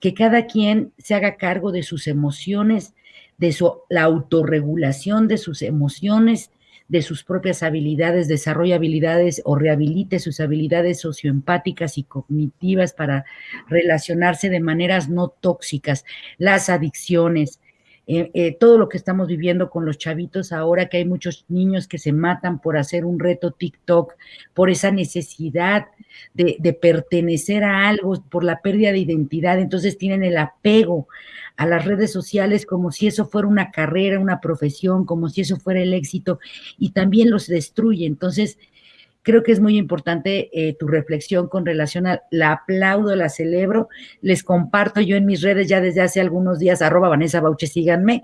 que cada quien se haga cargo de sus emociones, de su, la autorregulación de sus emociones, de sus propias habilidades, desarrolla habilidades o rehabilite sus habilidades socioempáticas y cognitivas para relacionarse de maneras no tóxicas, las adicciones, eh, eh, todo lo que estamos viviendo con los chavitos ahora, que hay muchos niños que se matan por hacer un reto TikTok, por esa necesidad de, de pertenecer a algo, por la pérdida de identidad, entonces tienen el apego a las redes sociales como si eso fuera una carrera, una profesión, como si eso fuera el éxito, y también los destruye. Entonces, Creo que es muy importante eh, tu reflexión con relación a la aplaudo, la celebro. Les comparto yo en mis redes ya desde hace algunos días, arroba Vanessa Bauche, síganme,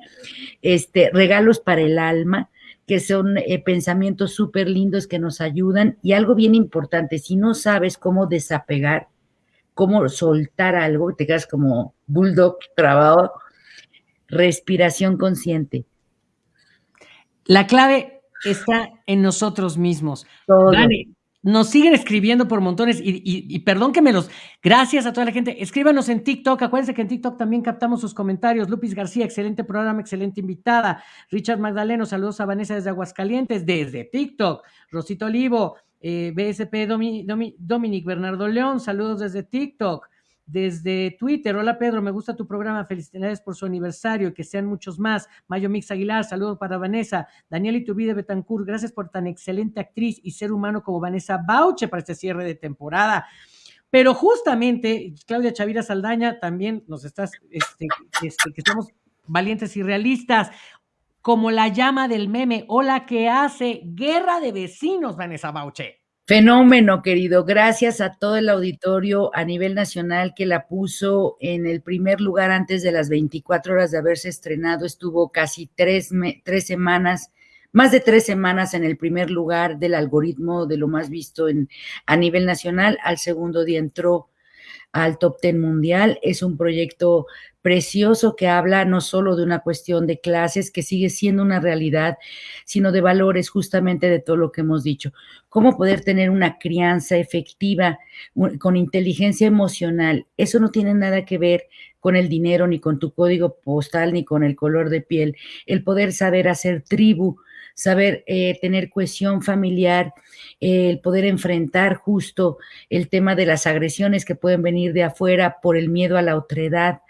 este, regalos para el alma que son eh, pensamientos súper lindos que nos ayudan. Y algo bien importante, si no sabes cómo desapegar, cómo soltar algo, te quedas como bulldog trabado, respiración consciente. La clave está en nosotros mismos. nos siguen escribiendo por montones y, perdón que me los... Gracias a toda la gente. Escríbanos en TikTok. Acuérdense que en TikTok también captamos sus comentarios. Lupis García, excelente programa, excelente invitada. Richard Magdaleno, saludos a Vanessa desde Aguascalientes, desde TikTok. Rosito Olivo, eh, BSP Dominic Bernardo León, saludos desde TikTok desde Twitter. Hola Pedro, me gusta tu programa. Felicidades por su aniversario y que sean muchos más. Mayo Mix Aguilar, saludos para Vanessa. Daniel Iturbide Betancourt, gracias por tan excelente actriz y ser humano como Vanessa Bauche para este cierre de temporada. Pero justamente, Claudia Chavira Saldaña, también nos estás, este, este, que somos valientes y realistas, como la llama del meme, hola que hace guerra de vecinos, Vanessa Bauche. Fenómeno, querido. Gracias a todo el auditorio a nivel nacional que la puso en el primer lugar antes de las 24 horas de haberse estrenado. Estuvo casi tres, tres semanas, más de tres semanas en el primer lugar del algoritmo de lo más visto en, a nivel nacional. Al segundo día entró al top ten mundial. Es un proyecto precioso que habla no solo de una cuestión de clases, que sigue siendo una realidad, sino de valores justamente de todo lo que hemos dicho. Cómo poder tener una crianza efectiva con inteligencia emocional. Eso no tiene nada que ver con el dinero, ni con tu código postal, ni con el color de piel. El poder saber hacer tribu, saber eh, tener cohesión familiar, el poder enfrentar justo el tema de las agresiones que pueden venir de afuera por el miedo a la otredad,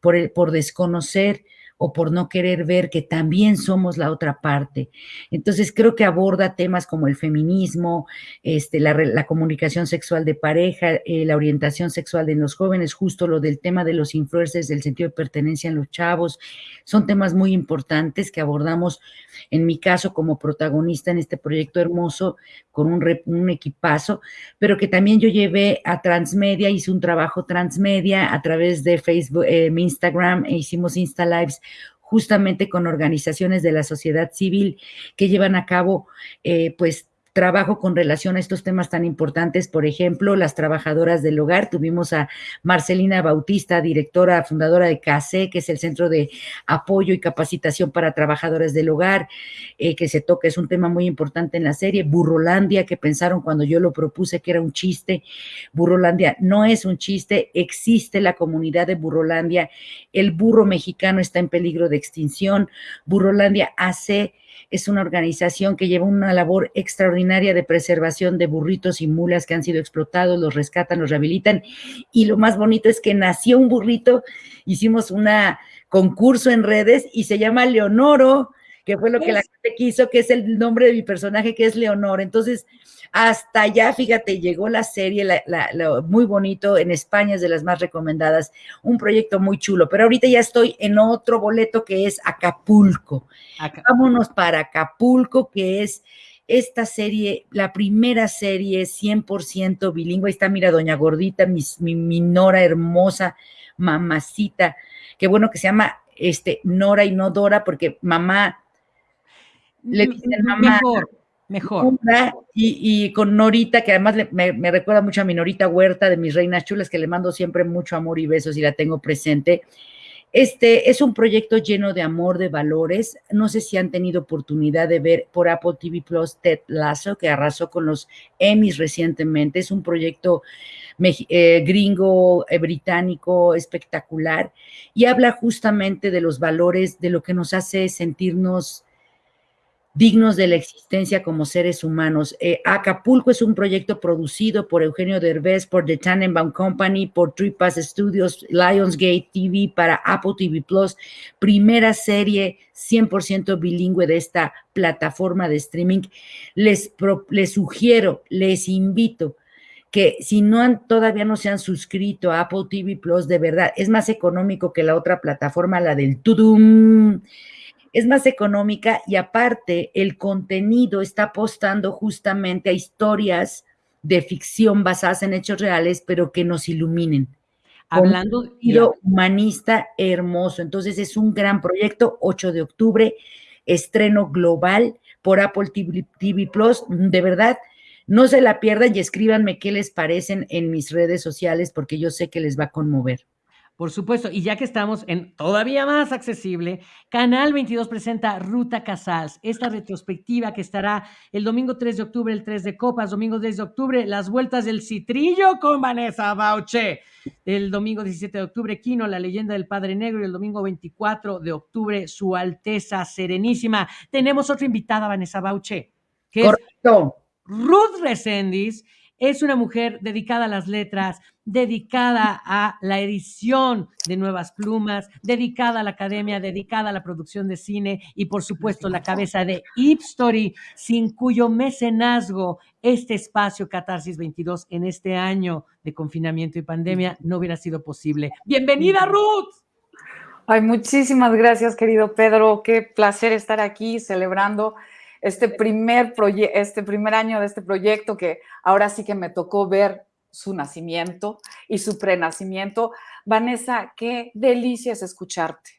por, el, por desconocer o por no querer ver que también somos la otra parte. Entonces creo que aborda temas como el feminismo, este, la, comunicación sexual de pareja, eh, la orientación sexual de los jóvenes, justo lo del tema de los influencers, del sentido de pertenencia en los chavos. Son temas muy importantes que abordamos, en mi caso, como protagonista en este proyecto hermoso, con un, equipazo, pero que también yo llevé a Transmedia, hice un trabajo Transmedia a través de Facebook, eh, Instagram, e hicimos Insta Lives justamente con organizaciones de la sociedad civil que llevan a cabo, eh, pues, trabajo con relación a estos temas tan importantes, por ejemplo, las trabajadoras del hogar. Tuvimos a Marcelina Bautista, directora, fundadora de CASE, que es el Centro de Apoyo y Capacitación para Trabajadoras del Hogar, eh, que se toca, es un tema muy importante en la serie. Burrolandia, que pensaron cuando yo lo propuse que era un chiste. Burrolandia no es un chiste, existe la comunidad de Burrolandia. El burro mexicano está en peligro de extinción. Burrolandia hace es una organización que lleva una labor extraordinaria de preservación de burritos y mulas que han sido explotados, los rescatan, los rehabilitan. Y lo más bonito es que nació un burrito, hicimos un concurso en redes y se llama Leonoro, que fue lo que la gente quiso, que es el nombre de mi personaje, que es Leonor. Entonces, hasta allá, fíjate, llegó la serie, muy bonito, en España es de las más recomendadas, un proyecto muy chulo, pero ahorita ya estoy en otro boleto que es Acapulco. Vámonos para Acapulco, que es esta serie, la primera serie 100% bilingüe. Ahí está, mira, Doña Gordita, mi, mi, Nora hermosa, mamacita. Qué bueno que se llama este, Nora y no Dora, porque mamá le dicen mamá. Mejor. Y, con Norita, que además me, recuerda mucho a mi Norita Huerta de mis reinas chulas, que le mando siempre mucho amor y besos y la tengo presente. Este es un proyecto lleno de amor, de valores. No sé si han tenido oportunidad de ver por Apple TV Plus Ted Lasso, que arrasó con los Emmys recientemente. Es un proyecto eh, gringo, eh, británico, espectacular, y habla justamente de los valores, de lo que nos hace sentirnos dignos de la existencia como seres humanos. Eh, Acapulco es un proyecto producido por Eugenio Derbez, por The Tannenbaum Company, por Tripas Studios, Lionsgate TV para Apple TV Plus, primera serie 100% bilingüe de esta plataforma de streaming. Les, les sugiero, les invito que si no han, todavía no se han suscrito a Apple TV Plus, de verdad, es más económico que la otra plataforma, la del Tudum es más económica y aparte el contenido está apostando justamente a historias de ficción basadas en hechos reales, pero que nos iluminen. Hablando de humanista hermoso. Entonces es un gran proyecto, 8 de octubre, estreno global por Apple TV, TV Plus. De verdad, no se la pierdan y escríbanme qué les parecen en mis redes sociales porque yo sé que les va a conmover. Por supuesto, y ya que estamos en todavía más accesible, Canal 22 presenta Ruta Casals, esta retrospectiva que estará el domingo 3 de octubre, el 3 de Copas, domingo 10 de octubre, las vueltas del Citrillo con Vanessa Bauche. El domingo 17 de octubre, Kino, la leyenda del Padre Negro, y el domingo 24 de octubre, Su Alteza Serenísima. Tenemos otra invitada, Vanessa Bauche, que es Ruth Resendis es una mujer dedicada a las letras, dedicada a la edición de nuevas plumas, dedicada a la academia, dedicada a la producción de cine y por supuesto la cabeza de Story, sin cuyo mecenazgo este espacio Catarsis 22 en este año de confinamiento y pandemia no hubiera sido posible. Bienvenida Ruth. Ay, muchísimas gracias, querido Pedro. Qué placer estar aquí celebrando este primer, este primer año de este proyecto que ahora sí que me tocó ver su nacimiento y su prenacimiento. Vanessa, qué delicia es escucharte.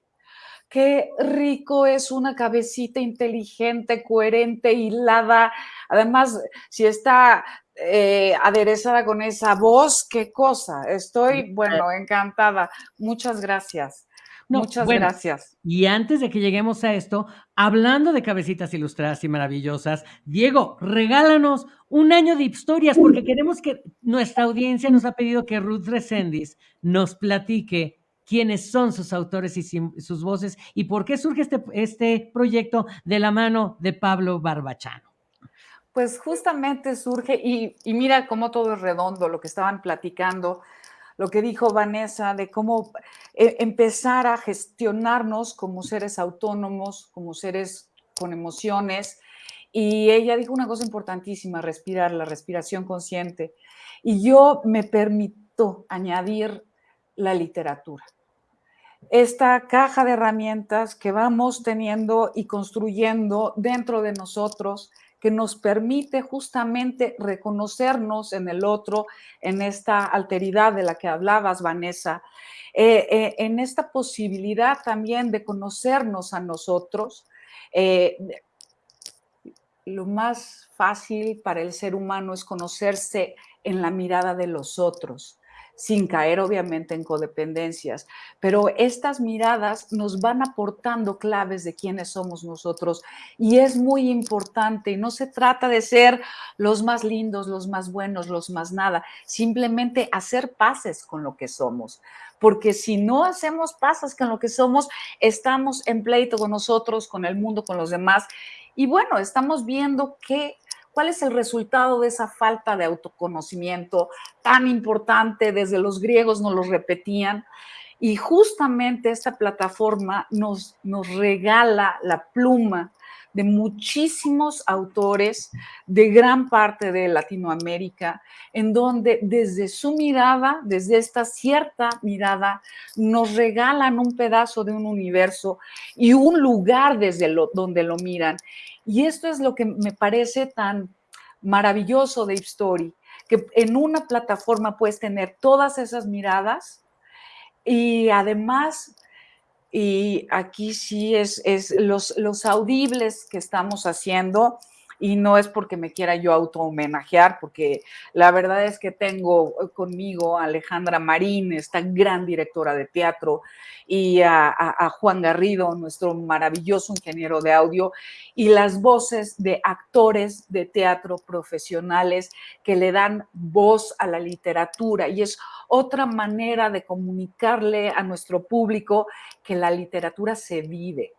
Qué rico es una cabecita inteligente, coherente, hilada. Además, si está eh, aderezada con esa voz, qué cosa. Estoy, bueno, encantada. Muchas gracias. Muchas gracias. Y antes de que lleguemos a esto, hablando de cabecitas ilustradas y maravillosas, Diego, regálanos un año de historias porque queremos que nuestra audiencia nos ha pedido que Ruth Resendis nos platique quiénes son sus autores y sus voces y por qué surge este, este proyecto de la mano de Pablo Barbachano. Pues justamente surge, y, y mira cómo todo es redondo, lo que estaban platicando lo que dijo Vanessa de cómo eh, empezar a gestionarnos como seres autónomos, como seres con emociones. Y ella dijo una cosa importantísima, respirar, la respiración consciente. Y yo me permito añadir la literatura. Esta caja de herramientas que vamos teniendo y construyendo dentro de nosotros, que nos permite justamente reconocernos en el otro, en esta alteridad de la que hablabas, Vanessa, eh, eh, en esta posibilidad también de conocernos a nosotros. Eh, lo más fácil para el ser humano es conocerse en la mirada de los otros sin caer obviamente en codependencias, pero estas miradas nos van aportando claves de quiénes somos nosotros y es muy importante y no se trata de ser los más lindos, los más buenos, los más nada, simplemente hacer paces con lo que somos, porque si no hacemos paces con lo que somos, estamos en pleito con nosotros, con el mundo, con los demás y bueno, estamos viendo que ¿Cuál es el resultado de esa falta de autoconocimiento tan importante? Desde los griegos nos lo repetían. Y justamente esta plataforma nos, nos regala la pluma de muchísimos autores de gran parte de Latinoamérica, en donde desde su mirada, desde esta cierta mirada, nos regalan un pedazo de un universo y un lugar desde donde lo miran. Y esto es lo que me parece tan maravilloso de Story, que en una plataforma puedes tener todas esas miradas y además, y aquí sí es, es los, los audibles que estamos haciendo, y no es porque me quiera yo auto homenajear, porque la verdad es que tengo conmigo a Alejandra Marín, esta gran directora de teatro, y a, Juan Garrido, nuestro maravilloso ingeniero de audio, y las voces de actores de teatro profesionales que le dan voz a la literatura. Y es otra manera de comunicarle a nuestro público que la literatura se vive.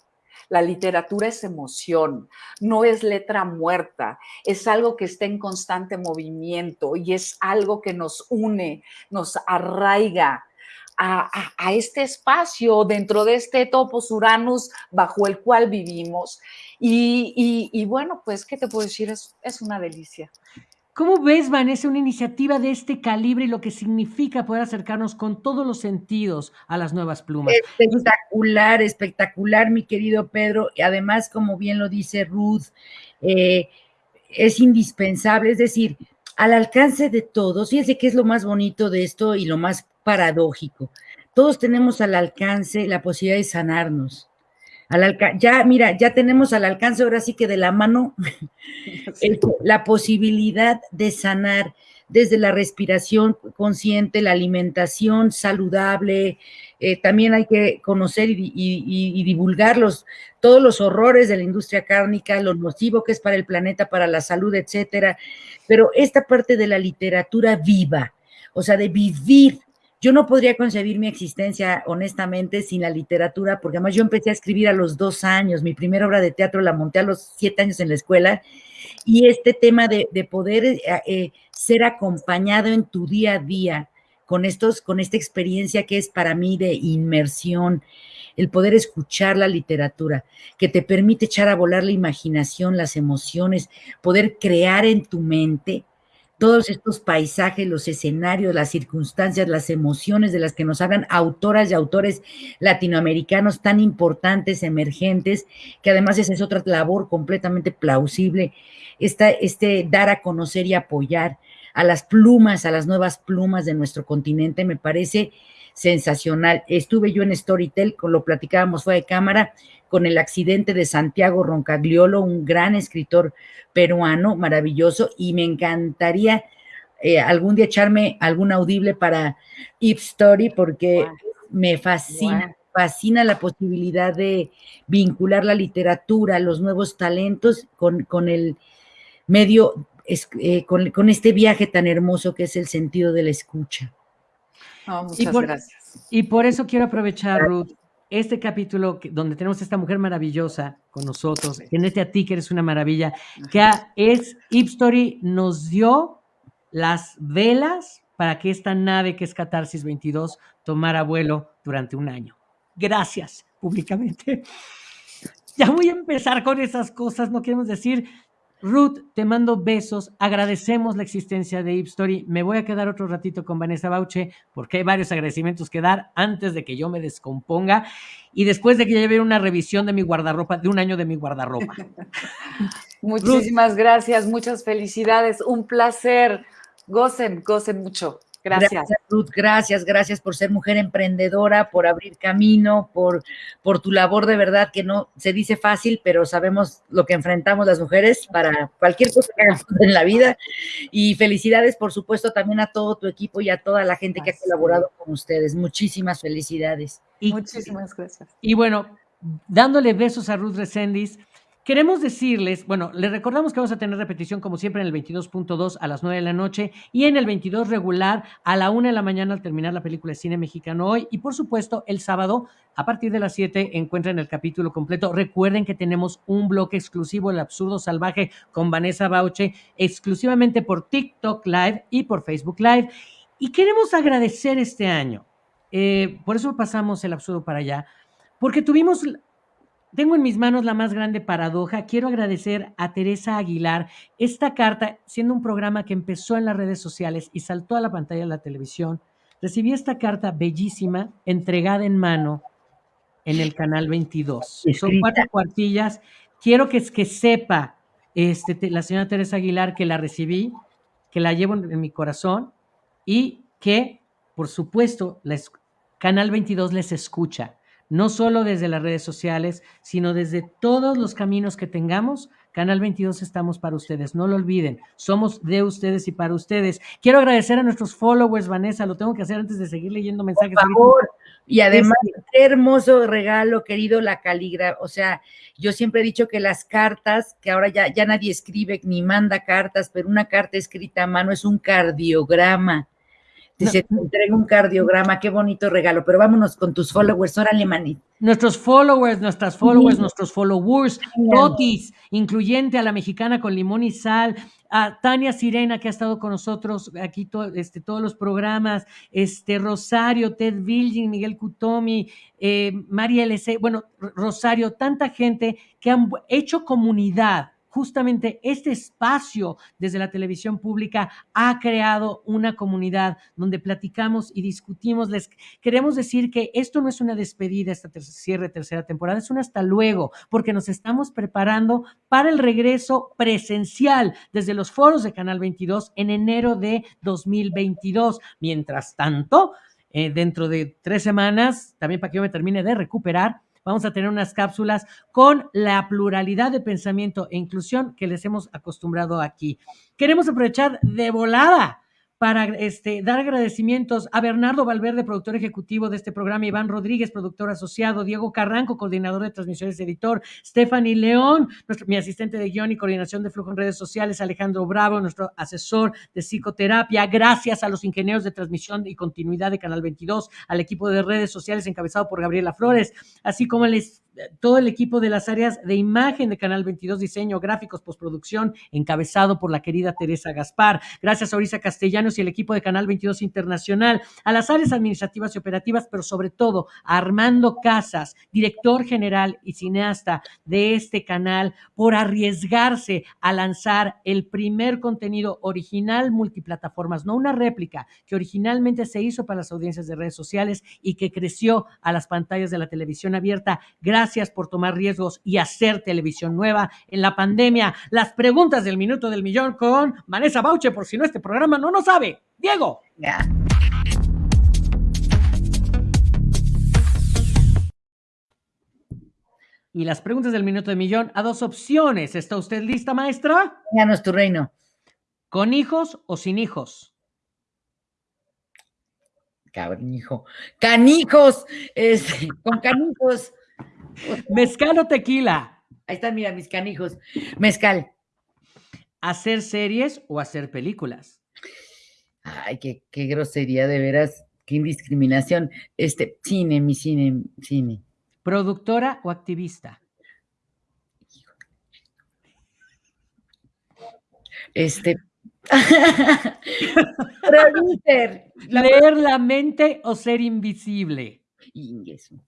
La literatura es emoción, no es letra muerta, es algo que está en constante movimiento y es algo que nos une, nos arraiga, a, este espacio dentro de este topos uranus bajo el cual vivimos. Y, bueno, pues, ¿qué te puedo decir? Es, es una delicia. ¿Cómo ves, Vanessa, una iniciativa de este calibre y lo que significa poder acercarnos con todos los sentidos a las nuevas plumas? Espectacular, espectacular, mi querido Pedro. Y además, como bien lo dice Ruth, eh, es indispensable, es decir, al alcance de todos. Fíjense qué es lo más bonito de esto y lo más paradójico. Todos tenemos al alcance la posibilidad de sanarnos. Al ya, mira, ya tenemos al alcance ahora sí que de la mano (laughs) la posibilidad de sanar desde la respiración consciente, la alimentación saludable. Eh, también hay que conocer y, y, divulgar todos los horrores de la industria cárnica, lo nocivo que es para el planeta, para la salud, etcétera. Pero esta parte de la literatura viva, o sea, de vivir yo no podría concebir mi existencia, honestamente, sin la literatura, porque además yo empecé a escribir a los dos años. Mi primera obra de teatro la monté a los siete años en la escuela. Y este tema de, poder eh, eh, ser acompañado en tu día a día con, estos, con esta experiencia que es para mí de inmersión, el poder escuchar la literatura, que te permite echar a volar la imaginación, las emociones, poder crear en tu mente todos estos paisajes, los escenarios, las circunstancias, las emociones de las que nos hablan autoras y autores latinoamericanos tan importantes, emergentes, que además esa es otra labor completamente plausible, esta, este dar a conocer y apoyar a las plumas, a las nuevas plumas de nuestro continente, me parece sensacional. Estuve yo en Storytel, con lo platicábamos fue de cámara, con el accidente de Santiago Roncagliolo, un gran escritor peruano, maravilloso, y me encantaría eh, algún día echarme algún audible para Ip Story, porque me fascina. Fascina la posibilidad de vincular la literatura, los nuevos talentos con, con el medio, eh, con, este viaje tan hermoso que es el sentido de la escucha. Muchas gracias. Y por eso quiero aprovechar, Ruth, este capítulo donde tenemos a esta mujer maravillosa con nosotros, este a ti que eres una maravilla, que es Ipstory nos dio las velas para que esta nave que es Catarsis 22 tomara vuelo durante un año. Gracias públicamente. (laughs) Ya voy a empezar con esas cosas, no queremos decir Ruth, te mando besos. Agradecemos la existencia de Story. Me voy a quedar otro ratito con Vanessa Bauche porque hay varios agradecimientos que dar antes de que yo me descomponga y después de que lleve una revisión de mi guardarropa, de un año de mi guardarropa. (laughs) Muchísimas gracias, muchas felicidades. Un placer. Gocen, gocen mucho. Gracias. Ruth. Gracias, gracias por ser mujer emprendedora, por abrir camino, por, por tu labor de verdad, que no se dice fácil, pero sabemos lo que enfrentamos las mujeres para cualquier cosa que hagamos en la vida. Y felicidades, por supuesto, también a todo tu equipo y a toda la gente que ha colaborado con ustedes. Muchísimas felicidades. Y, Muchísimas gracias. Y bueno, dándole besos a Ruth Resendiz. Queremos decirles, bueno, les recordamos que vamos a tener repetición como siempre en el 22.2 a las 9 de la noche y en el 22 regular a la 1 de la mañana al terminar la película de cine mexicano hoy. Y por supuesto, el sábado a partir de las 7 encuentran el capítulo completo. Recuerden que tenemos un bloque exclusivo, El Absurdo Salvaje, con Vanessa Bauche, exclusivamente por TikTok Live y por Facebook Live. Y queremos agradecer este año. Eh, por eso pasamos el absurdo para allá, porque tuvimos tengo en mis manos la más grande paradoja. Quiero agradecer a Teresa Aguilar esta carta, siendo un programa que empezó en las redes sociales y saltó a la pantalla de la televisión. Recibí esta carta bellísima, entregada en mano en el canal 22. Son cuatro cuartillas. Quiero que, que sepa este, la señora Teresa Aguilar que la recibí, que la llevo en, mi corazón y que, por supuesto, la, Canal 22 les escucha no solo desde las redes sociales, sino desde todos los caminos que tengamos. Canal 22 estamos para ustedes, no lo olviden, somos de ustedes y para ustedes. Quiero agradecer a nuestros followers, Vanessa, lo tengo que hacer antes de seguir leyendo mensajes. Por favor. Y además, qué hermoso regalo, querido, la caligrafía. O sea, yo siempre he dicho que las cartas, que ahora ya, ya nadie escribe ni manda cartas, pero una carta escrita a mano es un cardiograma Dice, te entrega un cardiograma, qué bonito regalo, pero vámonos con tus followers, órale, manit. Nuestros followers, nuestras followers, nuestros followers, Totis, incluyente a la mexicana con limón y sal, a Tania Sirena, que ha estado con nosotros aquí este, todos los programas, este, Rosario, Ted Vilgin, Miguel Cutomi, eh, María LC, bueno, Rosario, tanta gente que han hecho comunidad justamente este espacio desde la televisión pública ha creado una comunidad donde platicamos y discutimos. Les queremos decir que esto no es una despedida, esta cierre tercera temporada, es un hasta luego, porque nos estamos preparando para el regreso presencial desde los foros de Canal 22 en enero de 2022. Mientras tanto, eh, dentro de tres semanas, también para que yo me termine de recuperar, vamos a tener unas cápsulas con la pluralidad de pensamiento e inclusión que les hemos acostumbrado aquí. Queremos aprovechar de volada para este, dar agradecimientos a Bernardo Valverde, productor ejecutivo de este programa, Iván Rodríguez, productor asociado, Diego Carranco, coordinador de transmisiones, editor, Stephanie León, mi asistente de guion y coordinación de flujo en redes sociales, Alejandro Bravo, nuestro asesor de psicoterapia, gracias a los ingenieros de transmisión y continuidad de Canal 22, al equipo de redes sociales encabezado por Gabriela Flores, así como les todo el equipo de las áreas de imagen de Canal 22, diseño, gráficos, postproducción, encabezado por la querida Teresa Gaspar. Gracias a Orisa Castellanos y el equipo de Canal 22 Internacional, a las áreas administrativas y operativas, pero sobre todo a Armando Casas, director general y cineasta de este canal, por arriesgarse a lanzar el primer contenido original multiplataformas, no una réplica, que originalmente se hizo para las audiencias de redes sociales y que creció a las pantallas de la televisión abierta. Gracias Gracias por tomar riesgos y hacer televisión nueva en la pandemia. Las preguntas del minuto del millón con Vanessa Bauche, por si no este programa no lo sabe. Diego. Y las preguntas del minuto del millón a dos opciones. ¿Está usted lista, maestra? Ya no es tu reino. ¿Con hijos o sin hijos? Cabrón, Canijos, este, con canijos. (laughs) Mezcal o tequila. Ahí están, mira, mis canijos. Mezcal. ¿Hacer series o hacer películas? Ay, qué, qué grosería, de veras, qué indiscriminación. Este, cine, mi cine, cine. ¿Productora o activista? Este. (laughs) Producer. ¿Leer la mente o ser invisible? Ingreso.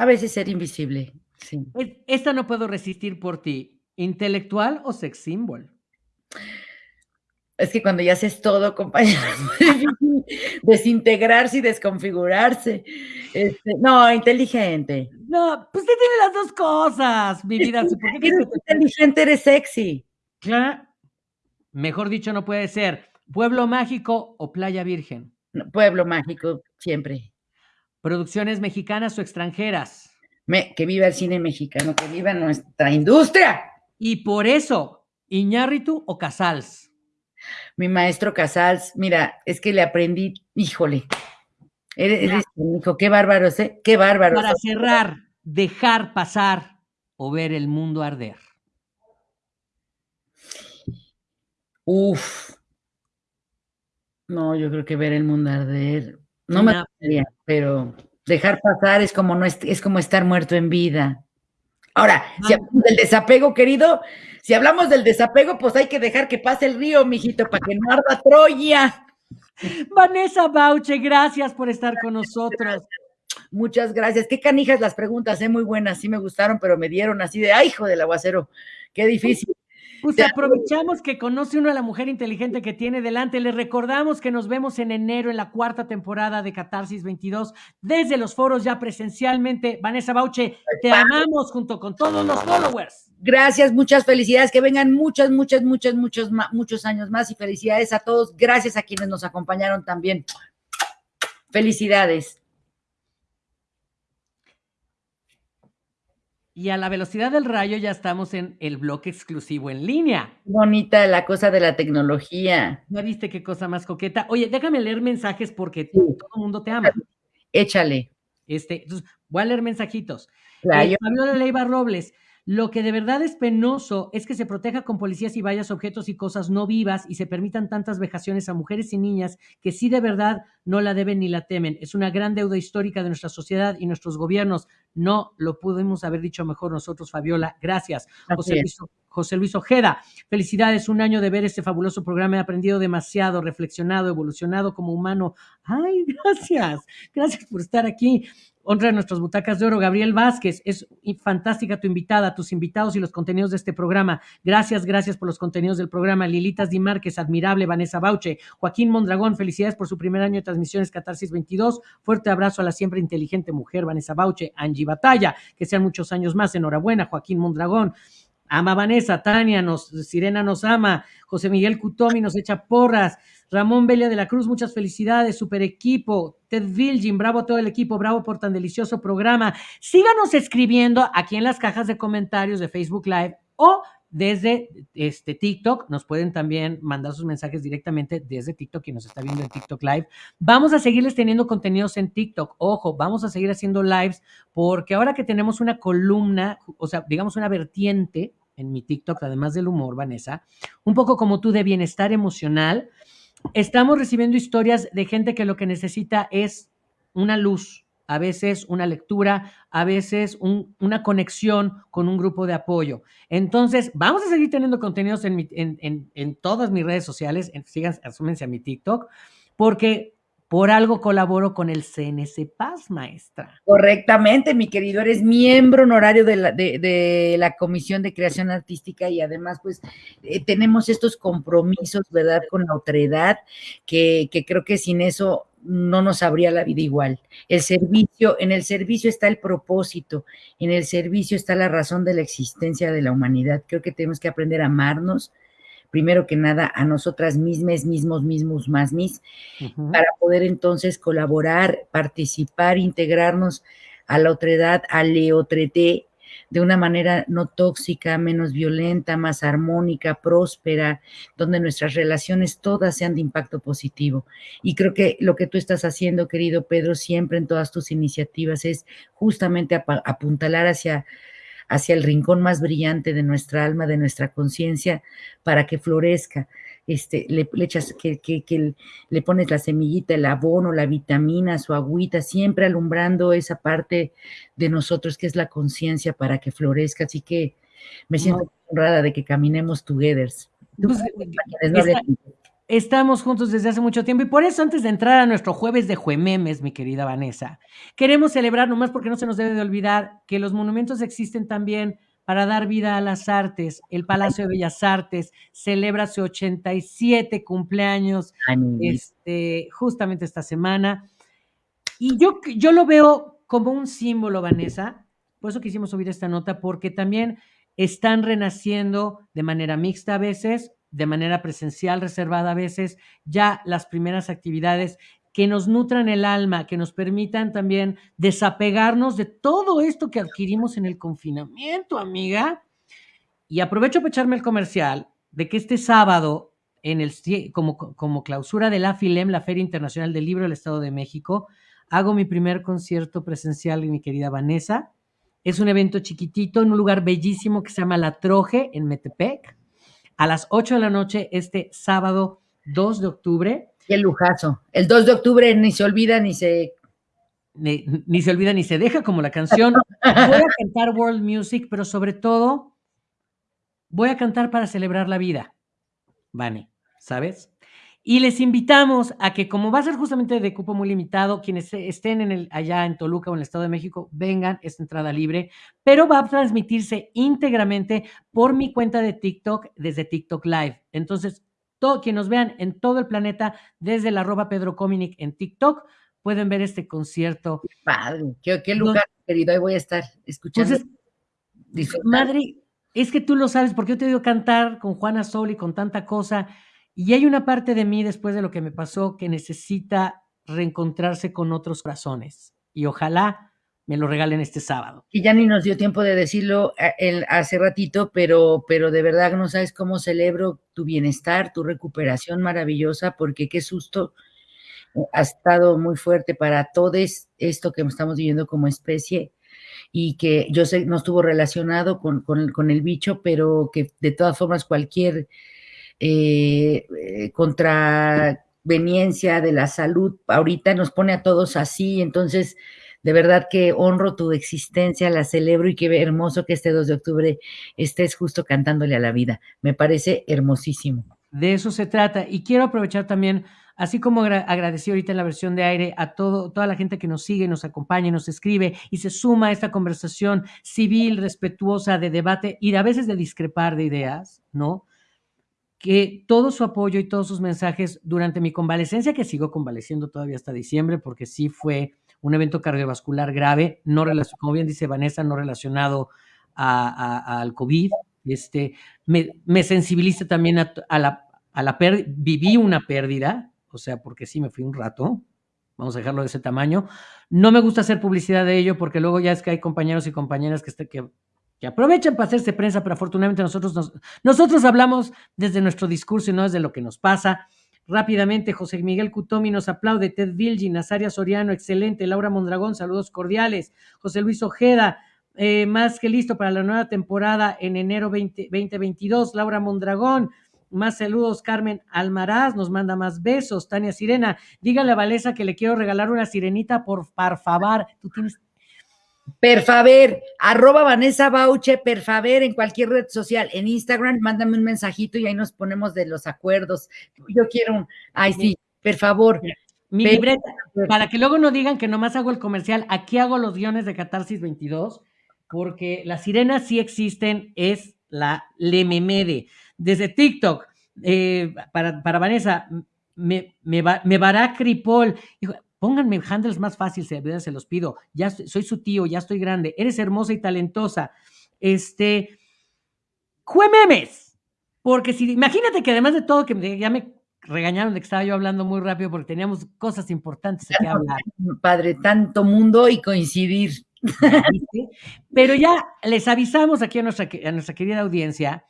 A veces ser invisible. Sí. Esta no puedo resistir por ti. ¿Intelectual o sex symbol? Es que cuando ya haces todo, (laughs) compañero, desintegrarse y desconfigurarse. Este, no, inteligente. No, pues usted tiene las dos cosas, mi vida. eres inteligente, eres sexy. Claro. Mejor dicho, no puede ser. ¿Pueblo mágico o playa virgen? pueblo mágico, siempre. ¿Producciones mexicanas o extranjeras? que viva el cine mexicano, que viva nuestra industria. Y por eso, ¿Iñárritu o Casals? Mi maestro Casals, mira, es que le aprendí, híjole, eres, hijo, qué bárbaro, ¿eh? Qué bárbaro. Para cerrar, dejar pasar o ver el mundo arder. Uf. No, yo creo que ver el mundo arder. No me gustaría, pero dejar pasar es como no es, es como estar muerto en vida. Ahora, si hablamos del desapego, querido, si hablamos del desapego, pues hay que dejar que pase el río, mijito, para que no arda Troya. Vanessa Bauche, gracias por estar con nosotros. Muchas gracias. Qué canijas las preguntas, ¿eh? muy buenas, sí me gustaron, pero me dieron así de, ay, hijo del aguacero, qué difícil. Pues aprovechamos que conoce uno a la mujer inteligente que tiene delante. Les recordamos que nos vemos en enero en la cuarta temporada de Catarsis 22 desde los foros ya presencialmente. Vanessa Bauche, te amamos junto con todos los followers. Gracias, muchas felicidades. Que vengan muchas, muchas, muchas, muchos, muchos años más y felicidades a todos. Gracias a quienes nos acompañaron también. Felicidades. Y a la velocidad del rayo ya estamos en el bloque exclusivo en línea. Bonita la cosa de la tecnología. ¿Ya viste qué cosa más coqueta? Oye, déjame leer mensajes porque todo el mundo te ama. Échale. Este, entonces, voy a leer mensajitos. Eh, Fabiola Leiva Robles. Lo que de verdad es penoso es que se proteja con policías y vallas objetos y cosas no vivas y se permitan tantas vejaciones a mujeres y niñas que sí de verdad no la deben ni la temen. Es una gran deuda histórica de nuestra sociedad y nuestros gobiernos. No lo pudimos haber dicho mejor nosotros, Fabiola. Gracias. José Luis, José Luis, Ojeda, felicidades, un año de ver este fabuloso programa. He aprendido demasiado, reflexionado, evolucionado como humano. Ay, (laughs) gracias. Gracias por estar aquí honra de nuestras butacas de oro, Gabriel Vázquez. Es fantástica tu invitada, tus invitados y los contenidos de este programa. Gracias, gracias por los contenidos del programa. Lilitas Di Márquez, admirable. Vanessa Bauche, Joaquín Mondragón, felicidades por su primer año de transmisiones Catarsis 22. Fuerte abrazo a la siempre inteligente mujer, Vanessa Bauche. Angie Batalla, que sean muchos años más. Enhorabuena, Joaquín Mondragón. Ama Vanessa, Tania, nos, Sirena nos ama, José Miguel Cutomi nos echa porras, Ramón Belia de la Cruz, muchas felicidades, super equipo. Ted Vilgin, bravo a todo el equipo, bravo por tan delicioso programa. Síganos escribiendo aquí en las cajas de comentarios de Facebook Live o desde este TikTok. Nos pueden también mandar sus mensajes directamente desde TikTok, quien nos está viendo en TikTok Live. Vamos a seguirles teniendo contenidos en TikTok. Ojo, vamos a seguir haciendo lives porque ahora que tenemos una columna, o sea, digamos una vertiente en mi TikTok, además del humor, Vanessa, un poco como tú de bienestar emocional estamos recibiendo historias de gente que lo que necesita es una luz, a veces una lectura, a veces una conexión con un grupo de apoyo. Entonces, vamos a seguir teniendo contenidos en, en, todas mis redes sociales, sigan, asúmense a mi TikTok, porque por algo colaboro con el CNC Paz, maestra. Correctamente, mi querido, eres miembro honorario de la, de, la Comisión de Creación Artística y además, pues, eh, tenemos estos compromisos, ¿verdad?, con la otredad, que, que creo que sin eso no nos habría la vida igual. El servicio, en el servicio está el propósito, en el servicio está la razón de la existencia de la humanidad. Creo que tenemos que aprender a amarnos, primero que nada a nosotras mismas, mismos, mismos, más mis, para poder entonces colaborar, participar, integrarnos a la otredad, al leotreté, de una manera no tóxica, menos violenta, más armónica, próspera, donde nuestras relaciones todas sean de impacto positivo. Y creo que lo que tú estás haciendo, querido Pedro, siempre en todas tus iniciativas es justamente apuntalar hacia hacia el rincón más brillante de nuestra alma, de nuestra conciencia, para que florezca. Este, le, echas, que, que, le pones la semillita, el abono, la vitamina, su agüita, siempre alumbrando esa parte de nosotros que es la conciencia para que florezca. Así que me siento honrada de que caminemos together. Pues, Estamos juntos desde hace mucho tiempo y por eso antes de entrar a nuestro jueves de Juememes, mi querida Vanessa, queremos celebrar, nomás porque no se nos debe de olvidar, que los monumentos existen también para dar vida a las artes. El Palacio de Bellas Artes celebra su 87 cumpleaños este, justamente esta semana. Y yo, yo lo veo como un símbolo, Vanessa. Por eso quisimos subir esta nota, porque también están renaciendo de manera mixta a veces, de manera presencial reservada a veces, ya las primeras actividades que nos nutran el alma, que nos permitan también desapegarnos de todo esto que adquirimos en el confinamiento, amiga. Y aprovecho para echarme el comercial de que este sábado, en el, como, como clausura de la FILEM, la Feria Internacional del Libro del Estado de México, hago mi primer concierto presencial, mi querida Vanessa. Es un evento chiquitito en un lugar bellísimo que se llama La Troje, en Metepec, a las 8 de la noche, este sábado 2 de octubre. Qué lujazo. El 2 de octubre ni se olvida ni se... Ni, se olvida ni se deja, como la canción. Voy a cantar world music, pero sobre todo voy a cantar para celebrar la vida. Vane, ¿sabes? Y les invitamos a que, como va a ser justamente de cupo muy limitado, quienes estén en el, allá en Toluca o en el Estado de México, vengan, es entrada libre, pero va a transmitirse íntegramente por mi cuenta de TikTok desde TikTok Live. Entonces, todo, quien nos vean en todo el planeta, desde la arroba Pedro Cominic en TikTok, pueden ver este concierto. padre, qué, lugar, querido, ahí voy a estar escuchando. madre, es que tú lo sabes, porque yo te digo cantar con Juana Sol y con tanta cosa, y hay una parte de mí después de lo que me pasó que necesita reencontrarse con otros corazones. Y ojalá me lo regalen este sábado. Y ya ni nos dio tiempo de decirlo eh, hace ratito, pero, pero de verdad no sabes cómo celebro tu bienestar, tu recuperación maravillosa, porque qué susto eh, ha estado muy fuerte para todos esto que estamos viviendo como especie y que yo sé no estuvo relacionado con, con, el, bicho, pero que de todas formas cualquier eh, contraveniencia de la salud ahorita nos pone a todos así, entonces de verdad que honro tu existencia, la celebro y qué hermoso que este 2 de octubre estés justo cantándole a la vida. Me parece hermosísimo. De eso se trata. Y quiero aprovechar también, así como agradecí ahorita en la versión de aire a todo, toda la gente que nos sigue, nos acompaña, nos escribe y se suma a esta conversación civil, respetuosa, de debate y a veces de discrepar de ideas, ¿no? Que todo su apoyo y todos sus mensajes durante mi convalecencia, que sigo convaleciendo todavía hasta diciembre, porque sí fue un evento cardiovascular grave, no como bien dice Vanessa, no relacionado al COVID. Este, me, me sensibiliza también a, la, a viví una pérdida, o sea, porque sí me fui un rato, vamos a dejarlo de ese tamaño. No me gusta hacer publicidad de ello porque luego ya es que hay compañeros y compañeras que, este, que, que aprovechan para hacerse prensa, pero afortunadamente nosotros, nosotros hablamos desde nuestro discurso y no desde lo que nos pasa. Rápidamente, José Miguel Cutomi nos aplaude, Ted Vilgi, Nazaria Soriano, excelente, Laura Mondragón, saludos cordiales, José Luis Ojeda, eh, más que listo para la nueva temporada en enero 2022, Laura Mondragón, más saludos, Carmen Almaraz nos manda más besos, Tania Sirena, dígale a Valesa que le quiero regalar una sirenita por favor, tú tienes Perfaver, arroba Vanessa Bauche, Perfaver en cualquier red social, en Instagram, mándame un mensajito y ahí nos ponemos de los acuerdos. Yo quiero un, ay sí, por favor. Mi libreta, para que luego no digan que nomás hago el comercial, aquí hago los guiones de Catarsis 22, porque las sirenas sí existen, es la Lememede. Desde TikTok, eh, para, para Vanessa, me, me, me vará Cripol. Pónganme handles más fáciles, se los pido. Ya soy su tío, ya estoy grande. Eres hermosa y talentosa. Este, juememes. Porque si, imagínate que además de todo, que ya me regañaron de que estaba yo hablando muy rápido porque teníamos cosas importantes que (laughs) hablar. Padre, tanto mundo y coincidir. Pero ya les avisamos aquí a nuestra, a nuestra querida audiencia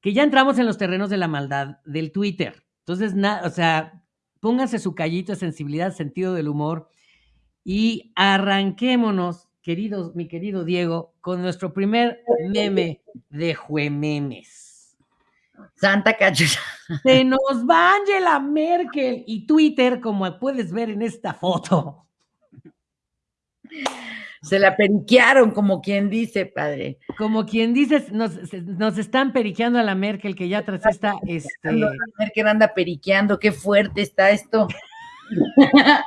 que ya entramos en los terrenos de la maldad del Twitter. Entonces, nada, o sea, pónganse su callito de sensibilidad, sentido del humor y arranquémonos, queridos, mi querido Diego, con nuestro primer meme de Juememes. Santa cachucha. Se nos va Angela Merkel y Twitter, como puedes ver en esta foto. Se la periquearon, como quien dice, padre. Como quien dice, nos, están periqueando a la Merkel, que ya tras esta. Este... La Merkel anda periqueando, qué fuerte está esto. (laughs)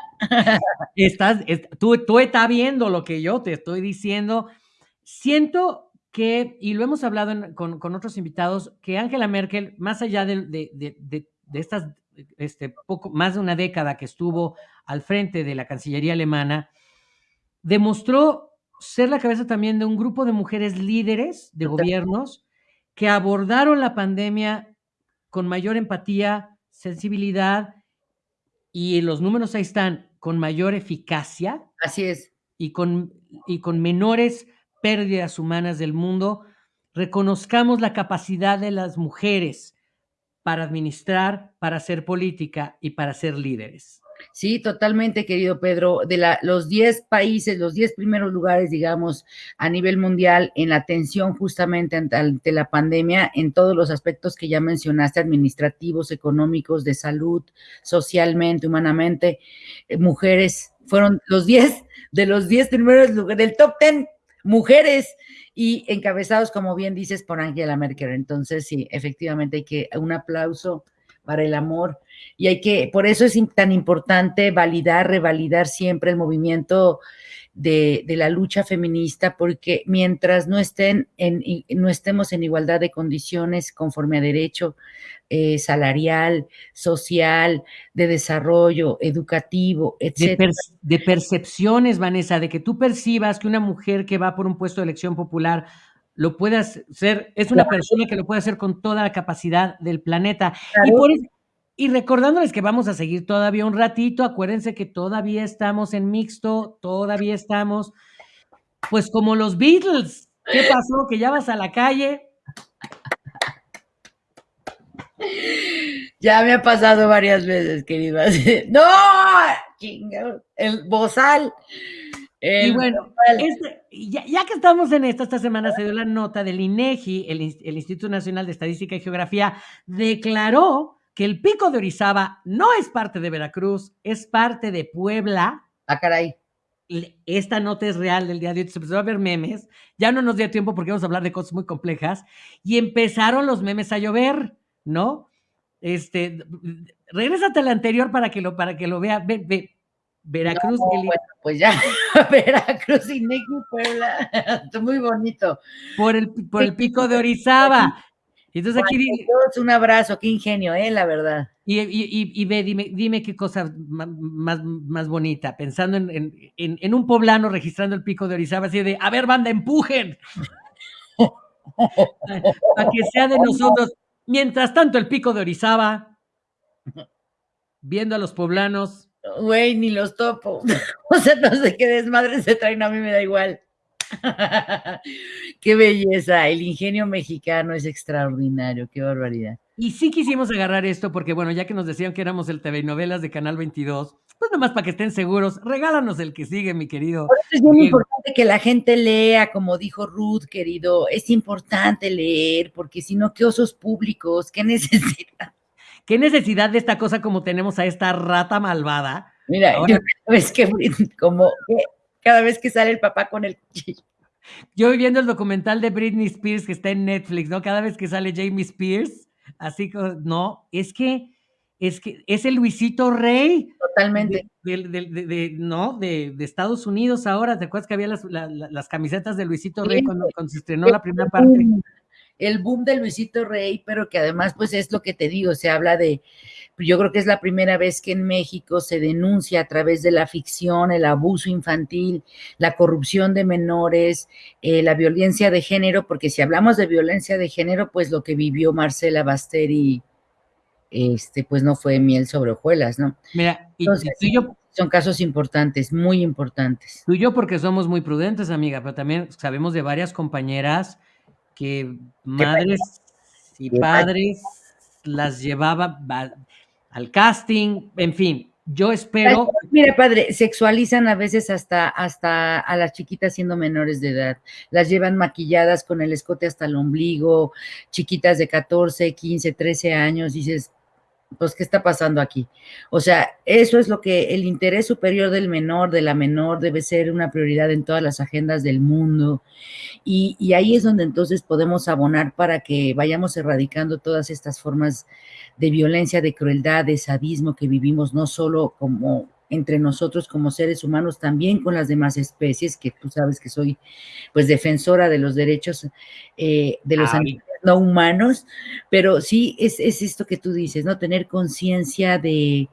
Estás, tú, tú estás viendo lo que yo te estoy diciendo. Siento que, y lo hemos hablado con, con, otros invitados, que Angela Merkel, más allá de, de, de, de estas, este, poco, más de una década que estuvo al frente de la Cancillería alemana, demostró ser la cabeza también de un grupo de mujeres líderes de gobiernos que abordaron la pandemia con mayor empatía, sensibilidad y los números ahí están, con mayor eficacia. Así es. Y con, y con menores pérdidas humanas del mundo, reconozcamos la capacidad de las mujeres para administrar, para hacer política y para ser líderes. Sí, totalmente, querido Pedro. De la, los 10 países, los 10 primeros lugares, digamos, a nivel mundial en la atención justamente ante, ante, la pandemia, en todos los aspectos que ya mencionaste, administrativos, económicos, de salud, socialmente, humanamente, eh, mujeres, fueron los 10 de los 10 primeros lugares, del top 10 mujeres y encabezados, como bien dices, por Angela Merkel. Entonces, sí, efectivamente hay que un aplauso para el amor y hay que, por eso es tan importante validar, revalidar siempre el movimiento de, de, la lucha feminista, porque mientras no estén en, no estemos en igualdad de condiciones conforme a derecho eh, salarial, social, de desarrollo, educativo, etc. De, de, percepciones, Vanessa, de que tú percibas que una mujer que va por un puesto de elección popular lo pueda hacer, es una persona que lo puede hacer con toda la capacidad del planeta. Claro. Y por eso, y recordándoles que vamos a seguir todavía un ratito, acuérdense que todavía estamos en mixto, todavía estamos, pues como los Beatles. ¿Qué pasó? Que ya vas a la calle. Ya me ha pasado varias veces, querido. (laughs) No, el bozal. El y bueno, este, ya, ya, que estamos en esto, esta semana se dio la nota del INEGI, el, el Instituto Nacional de Estadística y Geografía, declaró que el pico de Orizaba no es parte de Veracruz, es parte de Puebla. Ah, caray. Esta nota es real del día de hoy, se empezó a ver memes, ya no nos dio tiempo porque vamos a hablar de cosas muy complejas, y empezaron los memes a llover, ¿no? Este, regrésate al anterior para que lo, para que lo vea, ve, ve, Veracruz. No, bueno, pues ya, (laughs) Veracruz y Neki Puebla, (laughs) muy bonito. Por el, por el pico de Orizaba. Entonces aquí todos un abrazo, qué ingenio, eh, la verdad. Y, y, y, y ve, dime, dime qué cosa más, más bonita, pensando en, en, en, un poblano registrando el pico de Orizaba, así de, a ver, banda, empujen. (laughs) Para que sea de nosotros. Mientras tanto, el pico de Orizaba, viendo a los poblanos. Güey, ni los topo. (laughs) o sea, no sé qué desmadre se traen, a mí me da igual. (laughs) qué belleza, el ingenio mexicano es extraordinario, qué barbaridad. Y sí quisimos agarrar esto porque, bueno, ya que nos decían que éramos el TV Novelas de Canal 22, pues nomás para que estén seguros, regálanos el que sigue, mi querido. Por eso es muy importante que la gente lea, como dijo Ruth, querido, es importante leer, porque si no, qué osos públicos, qué (laughs) necesidad. ¿Qué necesidad de esta cosa como tenemos a esta rata malvada? Mira, Ahora, yo, (laughs) es que como cada vez que sale el papá con el cuchillo. Yo viendo el documental de Britney Spears que está en Netflix, ¿no? Cada vez que sale Jamie Spears, así como, no, es que es que es el Luisito Rey. Totalmente. De, de, de, de no, de, Estados Unidos ahora. ¿Te acuerdas que había las, la, las camisetas de Luisito Rey sí, cuando, cuando, se estrenó la primera parte? El boom de Luisito Rey, pero que además, pues es lo que te digo, se habla de, yo creo que es la primera vez que en México se denuncia a través de la ficción el abuso infantil, la corrupción de menores, eh, la violencia de género, porque si hablamos de violencia de género, pues lo que vivió Marcela Basteri, este, pues no fue miel sobre hojuelas, ¿no? Mira, y, Entonces, y yo, son casos importantes, muy importantes. Tú y yo porque somos muy prudentes, amiga, pero también sabemos de varias compañeras que madres y padres las llevaba al casting, en fin, yo espero. Mire, padre, sexualizan a veces hasta, hasta a las chiquitas siendo menores de edad. Las llevan maquilladas con el escote hasta el ombligo, chiquitas de 14, 15, 13 años. Dices, pues, ¿qué está pasando aquí? O sea, eso es lo que el interés superior del menor, de la menor, debe ser una prioridad en todas las agendas del mundo. Y, y, ahí es donde entonces podemos abonar para que vayamos erradicando todas estas formas de violencia, de crueldad, de sadismo que vivimos, no solo como entre nosotros como seres humanos, también con las demás especies, que tú sabes que soy pues defensora de los derechos eh, de los animales no humanos, pero sí es, es esto que tú dices, ¿no? Tener conciencia de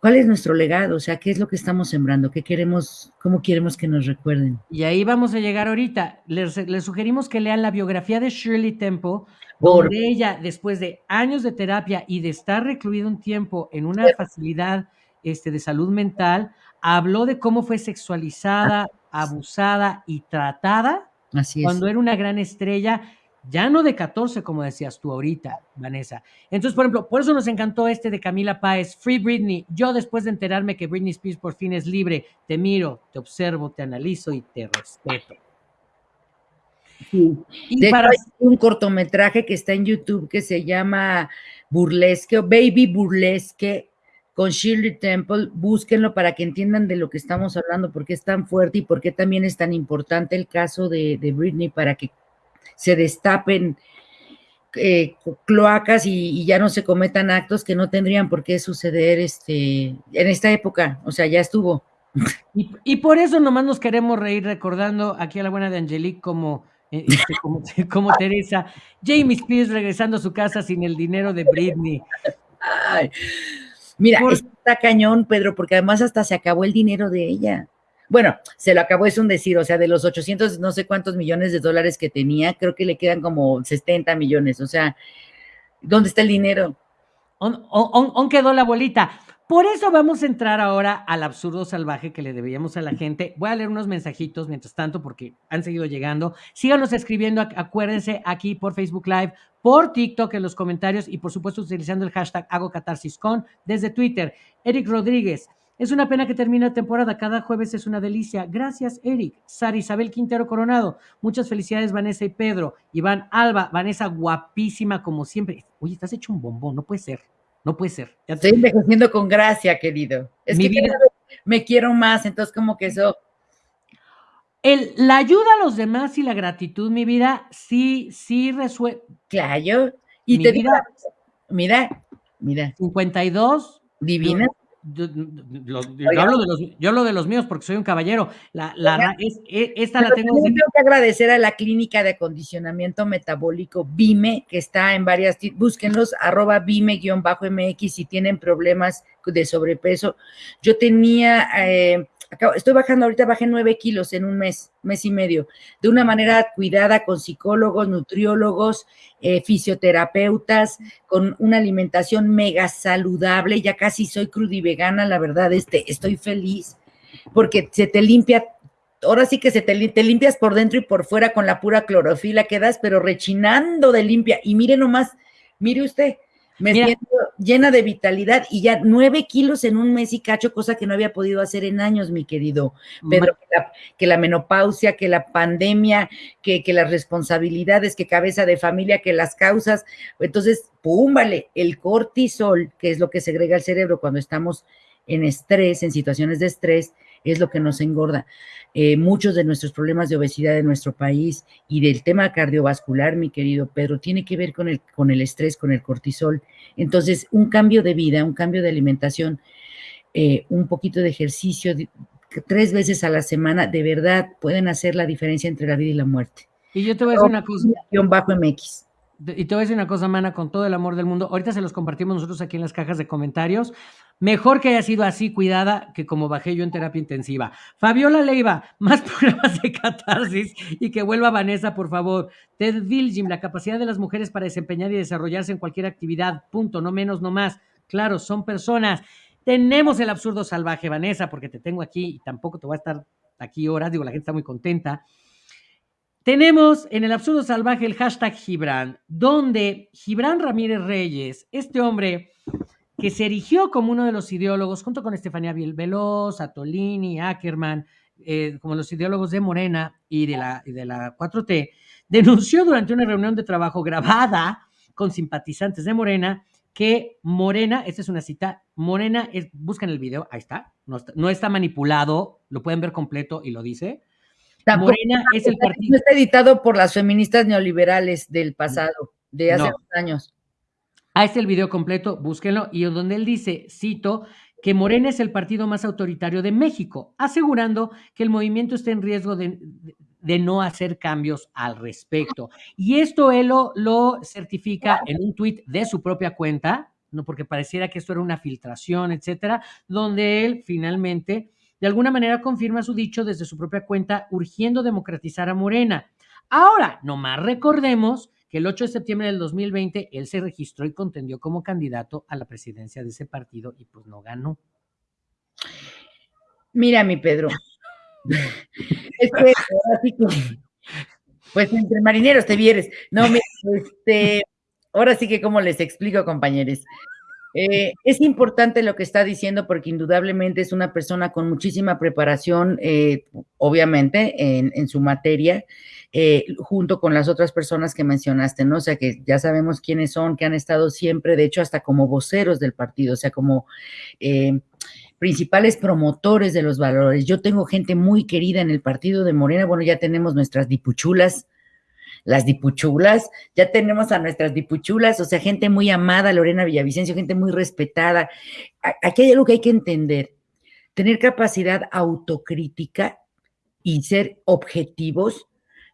cuál es nuestro legado, o sea, qué es lo que estamos sembrando, qué queremos, cómo queremos que nos recuerden. Y ahí vamos a llegar ahorita. Les, les sugerimos que lean la biografía de Shirley Temple, donde ella, después de años de terapia y de estar recluida un tiempo en una facilidad este, de salud mental, habló de cómo fue sexualizada, abusada y tratada Así es. cuando era una gran estrella, ya no de 14, como decías tú ahorita, Vanessa. Entonces, por ejemplo, por eso nos encantó este de Camila Páez, Free Britney. Yo después de enterarme que Britney Spears por fin es libre, te miro, te observo, te analizo y te respeto. Sí. Y de para... hecho, hay un cortometraje que está en YouTube que se llama Burlesque o Baby Burlesque con Shirley Temple, búsquenlo para que entiendan de lo que estamos hablando, por qué es tan fuerte y por qué también es tan importante el caso de, de Britney para que se destapen eh, cloacas y, y, ya no se cometan actos que no tendrían por qué suceder este, en esta época, o sea, ya estuvo. Y, y por eso nomás nos queremos reír recordando aquí a la buena de Angelique como, eh, este, como, (laughs) como, Teresa, Jamie Spears regresando a su casa sin el dinero de Britney. Ay, mira, por... está cañón, Pedro, porque además hasta se acabó el dinero de ella. Bueno, se lo acabó, es un decir, o sea, de los 800 no sé cuántos millones de dólares que tenía, creo que le quedan como 70 millones, o sea, ¿dónde está el dinero? ¿On, quedó la bolita? Por eso vamos a entrar ahora al absurdo salvaje que le debíamos a la gente. Voy a leer unos mensajitos mientras tanto porque han seguido llegando. Síganos escribiendo, acuérdense aquí por Facebook Live, por TikTok en los comentarios y por supuesto utilizando el hashtag Hago Con desde Twitter. Eric Rodríguez, es una pena que termine la temporada. Cada jueves es una delicia. Gracias, Eric. Sara Isabel Quintero Coronado. Muchas felicidades, Vanessa y Pedro. Iván Alba, Vanessa, guapísima como siempre. Oye, estás hecho un bombón. No puede ser. No puede ser. Ya Estoy envejeciendo con gracia, querido. Es Mi que vida... me quiero más, entonces como que eso. El, la ayuda a los demás y la gratitud, mi vida, sí, sí resuelve. Claro. Y mi te vida, digo, mira, mira. 52. Divina. Yo, los, yo, hablo de los, yo, hablo de los, míos porque soy un caballero. La, la, es, es, esta la tengo. Tengo que agradecer a la clínica de acondicionamiento metabólico BIME, que está en varias, búsquenlos, arroba BIME-MX si tienen problemas de sobrepeso. Yo tenía, eh, estoy bajando, ahorita bajé nueve kilos en un mes, mes y medio, de una manera cuidada con psicólogos, nutriólogos, eh, fisioterapeutas, con una alimentación mega saludable, ya casi soy crudivegana, la verdad, este, estoy feliz, porque se te limpia, ahora sí que se te, te limpias por dentro y por fuera con la pura clorofila, quedas pero rechinando de limpia, y mire nomás, mire usted, me Mira. siento llena de vitalidad y ya nueve kilos en un mes y cacho, cosa que no había podido hacer en años, mi querido Pedro, que la, que la menopausia, que la pandemia, que, que, las responsabilidades, que cabeza de familia, que las causas. Entonces, pum, vale, el cortisol, que es lo que segrega el cerebro cuando estamos en estrés, en situaciones de estrés, es lo que nos engorda. Eh, muchos de nuestros problemas de obesidad en nuestro país y del tema cardiovascular, mi querido Pedro, tiene que ver con el, con el estrés, con el cortisol. Entonces, un cambio de vida, un cambio de alimentación, eh, un poquito de ejercicio, tres veces a la semana, de verdad pueden hacer la diferencia entre la vida y la muerte. Y yo te voy a decir una cosa. Bajo MX. Y te voy a decir una cosa, Mana, con todo el amor del mundo. Ahorita se los compartimos nosotros aquí en las cajas de comentarios. Mejor que haya sido así cuidada que como bajé yo en terapia intensiva. Fabiola Leiva, (laughs) más programas de catarsis y que vuelva Vanessa, por favor. Ted Vilgim, la capacidad de las mujeres para desempeñar y desarrollarse en cualquier actividad. Punto, no menos, no más. Claro, son personas. Tenemos el absurdo salvaje, Vanessa, porque te tengo aquí y tampoco te voy a estar aquí horas. Digo, la gente está muy contenta. Tenemos en el absurdo salvaje el hashtag Gibran, donde Gibran Ramírez Reyes, este hombre que se erigió como uno de los ideólogos, junto con Estefanía Veloz, Atolini, Ackerman, eh, como los ideólogos de Morena y de, la, de la 4T, denunció durante una reunión de trabajo grabada con simpatizantes de Morena que Morena, esta es una cita, Morena, es, buscan el video, ahí está, no está manipulado, lo pueden ver completo y lo dice. Tampoco, Morena es el partido. No está editado por las feministas neoliberales del pasado, de hace no. años. Ahí está el video completo, búsquenlo, y donde él dice, cito, que Morena es el partido más autoritario de México, asegurando que el movimiento está en riesgo de, no hacer cambios al respecto. Y esto él lo, certifica en un tuit de su propia cuenta, no porque pareciera que esto era una filtración, etcétera, donde él finalmente de alguna manera confirma su dicho desde su propia cuenta, urgiendo democratizar a Morena. Ahora, nomás recordemos que el 8 de septiembre del 2020 él se registró y contendió como candidato a la presidencia de ese partido y pues no ganó. Mira, mi Pedro. (laughs) es que, pues entre marineros te vieres. No, este, ahora sí que como les explico, compañeros. Eh, es importante lo que está diciendo porque indudablemente es una persona con muchísima preparación, eh, obviamente, en, su materia, eh, junto con las otras personas que mencionaste, ¿no? O sea, que ya sabemos quiénes son, que han estado siempre, de hecho, hasta como voceros del partido, o sea, como principales promotores de los valores. Yo tengo gente muy querida en el partido de Morena, bueno, ya tenemos nuestras dipuchulas, las dipuchulas, ya tenemos a nuestras dipuchulas, o sea, gente muy amada, Lorena Villavicencio, gente muy respetada. Aquí hay algo que hay que entender, tener capacidad autocrítica y ser objetivos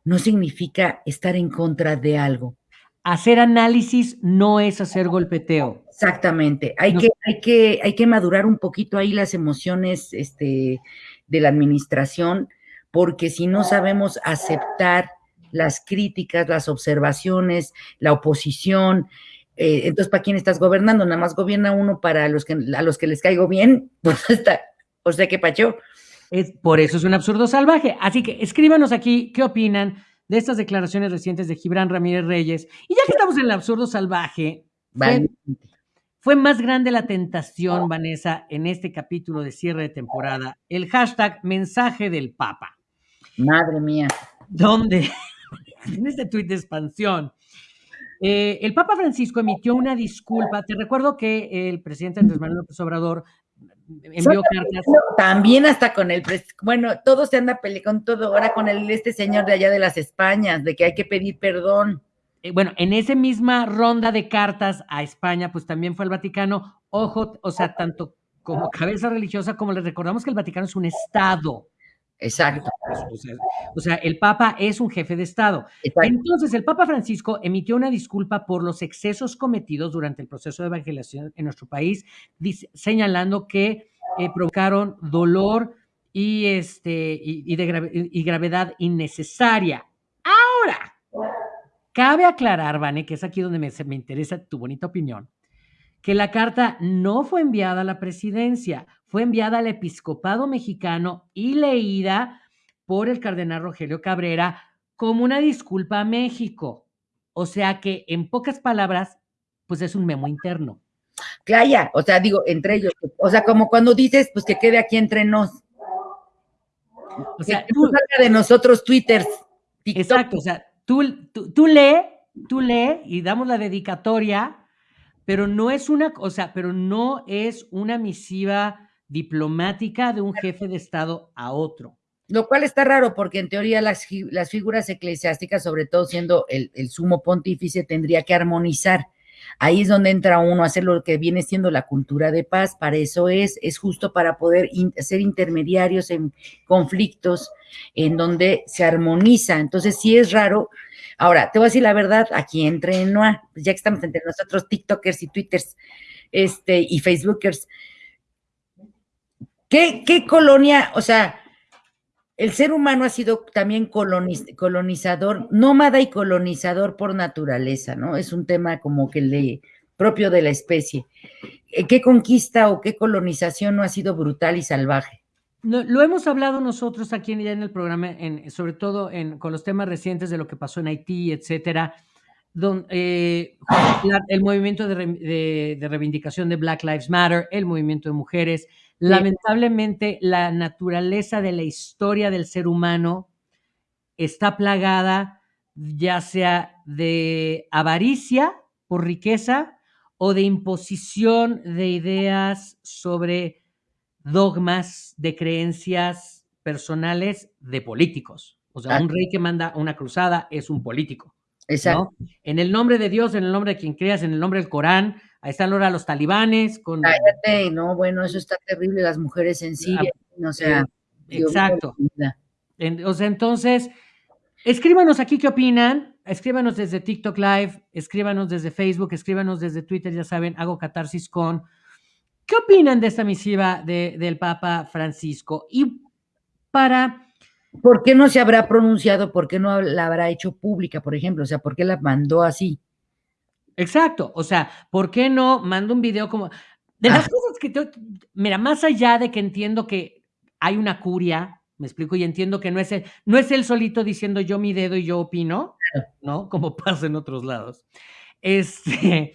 no significa estar en contra de algo. Hacer análisis no es hacer golpeteo. Exactamente. Hay, que, hay, que, hay que madurar un poquito ahí las emociones este, de la administración, porque si no sabemos aceptar las críticas, las observaciones, la oposición. Eh, entonces, ¿para quién estás gobernando? Nada más gobierna uno para los que, a los que les caigo bien, (laughs) pues está, o sea, ¿qué pacho? Es, por eso es un absurdo salvaje. Así que escríbanos aquí qué opinan de estas declaraciones recientes de Gibran Ramírez Reyes. Y ya que estamos en el absurdo salvaje, fue, fue, más grande la tentación, Vanessa, en este capítulo de cierre de temporada, el hashtag mensaje del Papa. Madre mía. ¿Dónde? (laughs) en este tuit de expansión. Eh, el Papa Francisco emitió una disculpa. Te recuerdo que el presidente Andrés Manuel López Obrador envió cartas. También hasta con el, bueno, todo se anda peleando con todo, ahora con el, este señor de allá de las Españas, de que hay que pedir perdón. Eh, bueno, en esa misma ronda de cartas a España, pues también fue el Vaticano, ojo, o sea, tanto como cabeza religiosa, como les recordamos que el Vaticano es un Estado. Exacto. O sea, el Papa es un jefe de Estado. Entonces, el Papa Francisco emitió una disculpa por los excesos cometidos durante el proceso de evangelización en nuestro país, señalando que eh, provocaron dolor y, este, y, de y gravedad innecesaria. Ahora, cabe aclarar, Vane, que es aquí donde me, me interesa tu bonita opinión, que la carta no fue enviada a la presidencia, fue enviada al episcopado mexicano y leída por el cardenal Rogelio Cabrera como una disculpa a México. O sea que, en pocas palabras, pues es un memo interno. Claya, o sea, digo, entre ellos, o sea, como cuando dices, pues que quede aquí entre nos. O sea, tú, salga de nosotros twitters. Exacto, o sea, tú, tú, tú lee, tú lee y damos la dedicatoria pero no es una, o sea, pero no es una misiva diplomática de un jefe de Estado a otro. Lo cual está raro porque en teoría las, las figuras eclesiásticas, sobre todo siendo el, sumo pontífice, tendría que armonizar. Ahí es donde entra uno a hacer lo que viene siendo la cultura de paz. Para eso es, es justo para poder ser intermediarios en conflictos en donde se armoniza. Entonces sí es raro Ahora, te voy a decir la verdad, aquí entre Noah, ya que estamos entre nosotros, TikTokers y Twitters este, y Facebookers, ¿qué, ¿qué, colonia, o sea, el ser humano ha sido también colonizador, nómada y colonizador por naturaleza, ¿no? Es un tema como que le propio de la especie. ¿Qué conquista o qué colonización no ha sido brutal y salvaje? Lo hemos hablado nosotros aquí ya en el programa, en, sobre todo en, con los temas recientes de lo que pasó en Haití, etcétera, don, eh, el movimiento de, reivindicación de Black Lives Matter, el movimiento de mujeres. Lamentablemente, la naturaleza de la historia del ser humano está plagada ya sea de avaricia por riqueza o de imposición de ideas sobre dogmas de creencias personales de políticos. O sea, un rey que manda una cruzada es un político. Exacto. En el nombre de Dios, en el nombre de quien creas, en el nombre del Corán, Ahí están ahora los talibanes con... Cállate, no, bueno, eso está terrible, las mujeres en Siria, o sea... Eh, exacto. o sea, entonces, escríbanos aquí qué opinan, escríbanos desde TikTok Live, escríbanos desde Facebook, escríbanos desde Twitter, ya saben, hago catarsis con... ¿Qué opinan de esta misiva del Papa Francisco? Y para... ¿Por qué no se habrá pronunciado? ¿Por qué no la habrá hecho pública, por ejemplo? O sea, ¿por qué la mandó así? Exacto, o sea, ¿por qué no mando un video como... De las ah. cosas que... Mira, más allá de que entiendo que hay una curia, me explico, y entiendo que no es el, no es el solito diciendo yo mi dedo y yo opino, ¿no? Como (laughs) pasa en otros lados. Este,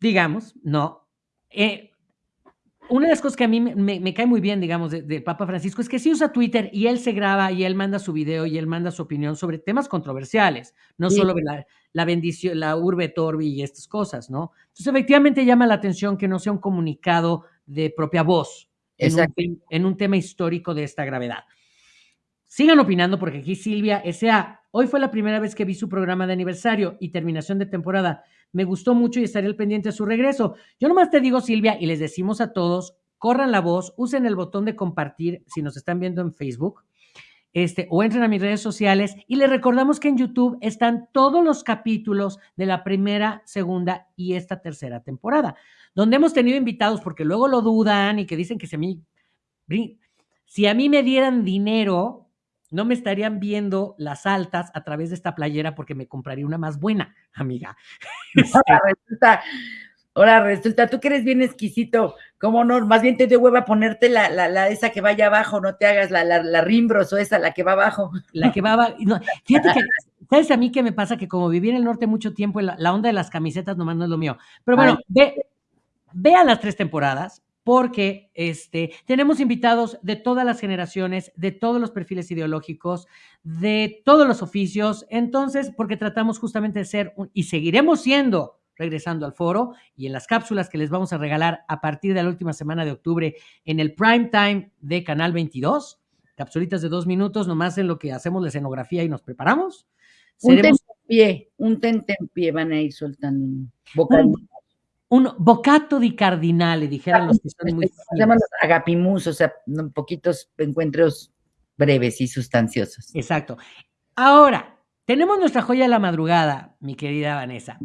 digamos, no. Eh, una de las cosas que a mí me, cae muy bien, digamos, del Papa Francisco es que sí usa Twitter y él se graba y él manda su video y él manda su opinión sobre temas controversiales, no solo la, la, bendición, la urbe torbi y estas cosas, ¿no? Entonces, efectivamente llama la atención que no sea un comunicado de propia voz en un, en un, tema histórico de esta gravedad. Sigan opinando porque aquí Silvia S.A. Hoy fue la primera vez que vi su programa de aniversario y terminación de temporada me gustó mucho y estaré al pendiente de su regreso. Yo nomás te digo, Silvia, y les decimos a todos, corran la voz, usen el botón de compartir si nos están viendo en Facebook. Este, o entren a mis redes sociales y les recordamos que en YouTube están todos los capítulos de la primera, segunda y esta tercera temporada, donde hemos tenido invitados porque luego lo dudan y que dicen que si a mí, si a mí me dieran dinero, no me estarían viendo las altas a través de esta playera porque me compraría una más buena, amiga. (laughs) Ahora resulta, ahora resulta, tú que eres bien exquisito, ¿cómo no? Más bien te dio hueva ponerte la, la, esa que vaya abajo, no te hagas la, la, rimbros o esa, la que va abajo. La que va abajo. (laughs) fíjate que, ¿sabes a mí qué me pasa? Que como viví en el norte mucho tiempo, la, onda de las camisetas nomás no es lo mío. Pero bueno, ve, vean las tres temporadas, porque este, tenemos invitados de todas las generaciones, de todos los perfiles ideológicos, de todos los oficios. Entonces, porque tratamos justamente de ser y seguiremos siendo, regresando al foro y en las cápsulas que les vamos a regalar a partir de la última semana de octubre en el prime time de Canal 22. Capsulitas de dos minutos, nomás en lo que hacemos la escenografía y nos preparamos. Un pie, un pie van a ir soltando. Un bocato di cardinale, dijeron los que son muy. Se llaman los agapimus, o sea, poquitos encuentros breves y sustanciosos. Exacto. Ahora, tenemos nuestra joya de la madrugada, mi querida Vanessa,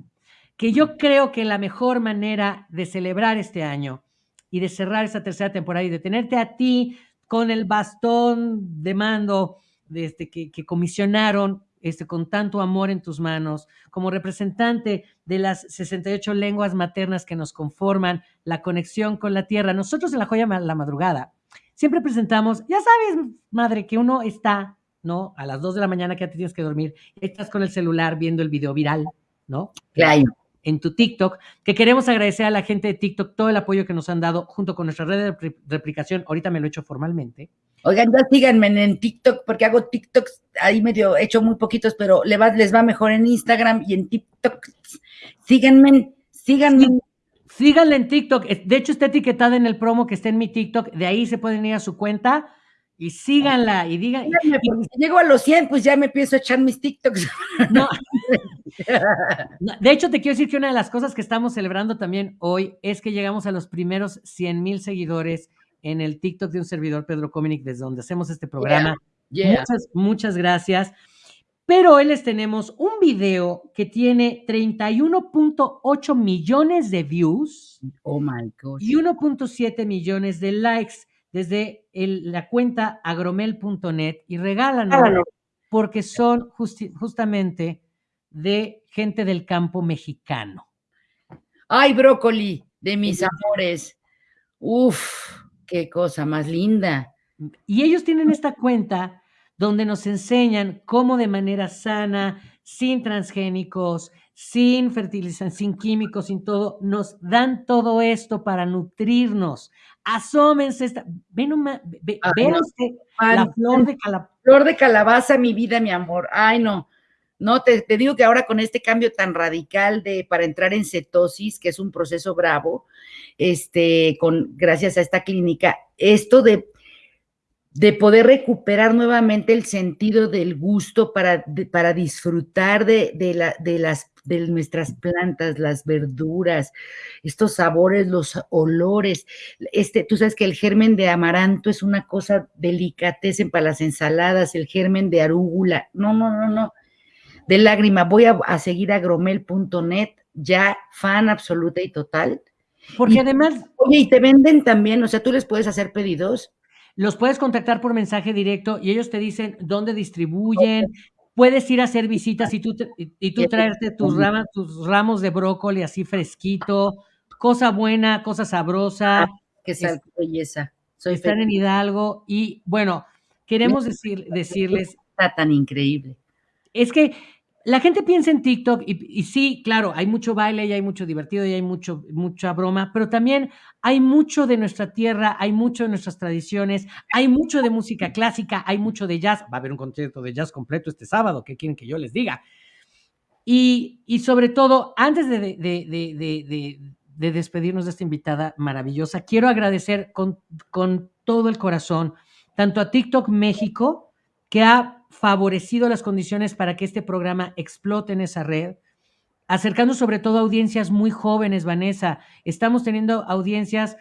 que yo creo que la mejor manera de celebrar este año y de cerrar esta tercera temporada y de tenerte a ti con el bastón de mando de este, que, que comisionaron este, con tanto amor en tus manos, como representante de las 68 lenguas maternas que nos conforman la conexión con la tierra. Nosotros en la joya la madrugada siempre presentamos, ya sabes, madre, que uno está, ¿no? A las 2 de la mañana que ya te tienes que dormir, estás con el celular viendo el video viral, ¿no? Claro. En tu TikTok, que queremos agradecer a la gente de TikTok todo el apoyo que nos han dado junto con nuestra red de replicación. Ahorita me lo he hecho formalmente. Oigan, ya síganme en TikTok, porque hago TikToks ahí medio, he hecho muy poquitos, pero les va, les va mejor en Instagram y en TikTok. Síganme, síganme. síganle en TikTok. De hecho, está etiquetada en el promo que está en mi TikTok. De ahí se pueden ir a su cuenta y síganla y digan. si llego a los 100, pues ya me empiezo a echar mis TikToks. (laughs) No. De hecho, te quiero decir que una de las cosas que estamos celebrando también hoy es que llegamos a los primeros 100 mil seguidores en el TikTok de un servidor, Pedro Cominic, desde donde hacemos este programa. Muchas, muchas gracias. Pero hoy les tenemos un video que tiene 31.8 millones de views. Oh my God. Y 1.7 millones de likes desde la cuenta agromel.net y regalan porque son justamente de gente del campo mexicano. Ay, brócoli, de mis amores. Uf, qué cosa más linda. Y ellos tienen esta cuenta donde nos enseñan cómo de manera sana, sin transgénicos, sin fertilizantes, sin químicos, sin todo, nos dan todo esto para nutrirnos. Asómense esta, ven vean la flor de calabaza. Flor de calabaza, mi vida, mi amor. Ay, no. No, te, te, digo que ahora con este cambio tan radical de para entrar en cetosis, que es un proceso bravo, este, con, gracias a esta clínica, esto de, de poder recuperar nuevamente el sentido del gusto para, para disfrutar de, de, la, de, las, de nuestras plantas, las verduras, estos sabores, los olores. Este, tú sabes que el germen de amaranto es una cosa delicatessen para las ensaladas, el germen de arúgula. No, no, no, no. De lágrima. Voy a, seguir a gromel.net, ya fan absoluta y total. Porque además. Oye, y te venden también, o sea, tú les puedes hacer pedidos. Los puedes contactar por mensaje directo y ellos te dicen dónde distribuyen, puedes ir a hacer visitas y tú, y, tú traerte tus, ramas, tus ramos de brócoli así fresquito, cosa buena, cosa sabrosa. Ah, qué belleza. Soy están en Hidalgo y bueno, queremos decir, decirles... Está tan increíble. Es que la gente piensa en TikTok y, sí, claro, hay mucho baile y hay mucho divertido y hay mucho, mucha broma, pero también hay mucho de nuestra tierra, hay mucho de nuestras tradiciones, hay mucho de música clásica, hay mucho de jazz. Va a haber un concierto de jazz completo este sábado, ¿qué quieren que yo les diga? Y, sobre todo, antes de, de, despedirnos de esta invitada maravillosa, quiero agradecer con, con todo el corazón tanto a TikTok México, que ha favorecido las condiciones para que este programa explote en esa red, acercando sobre todo a audiencias muy jóvenes, Vanessa. Estamos teniendo audiencias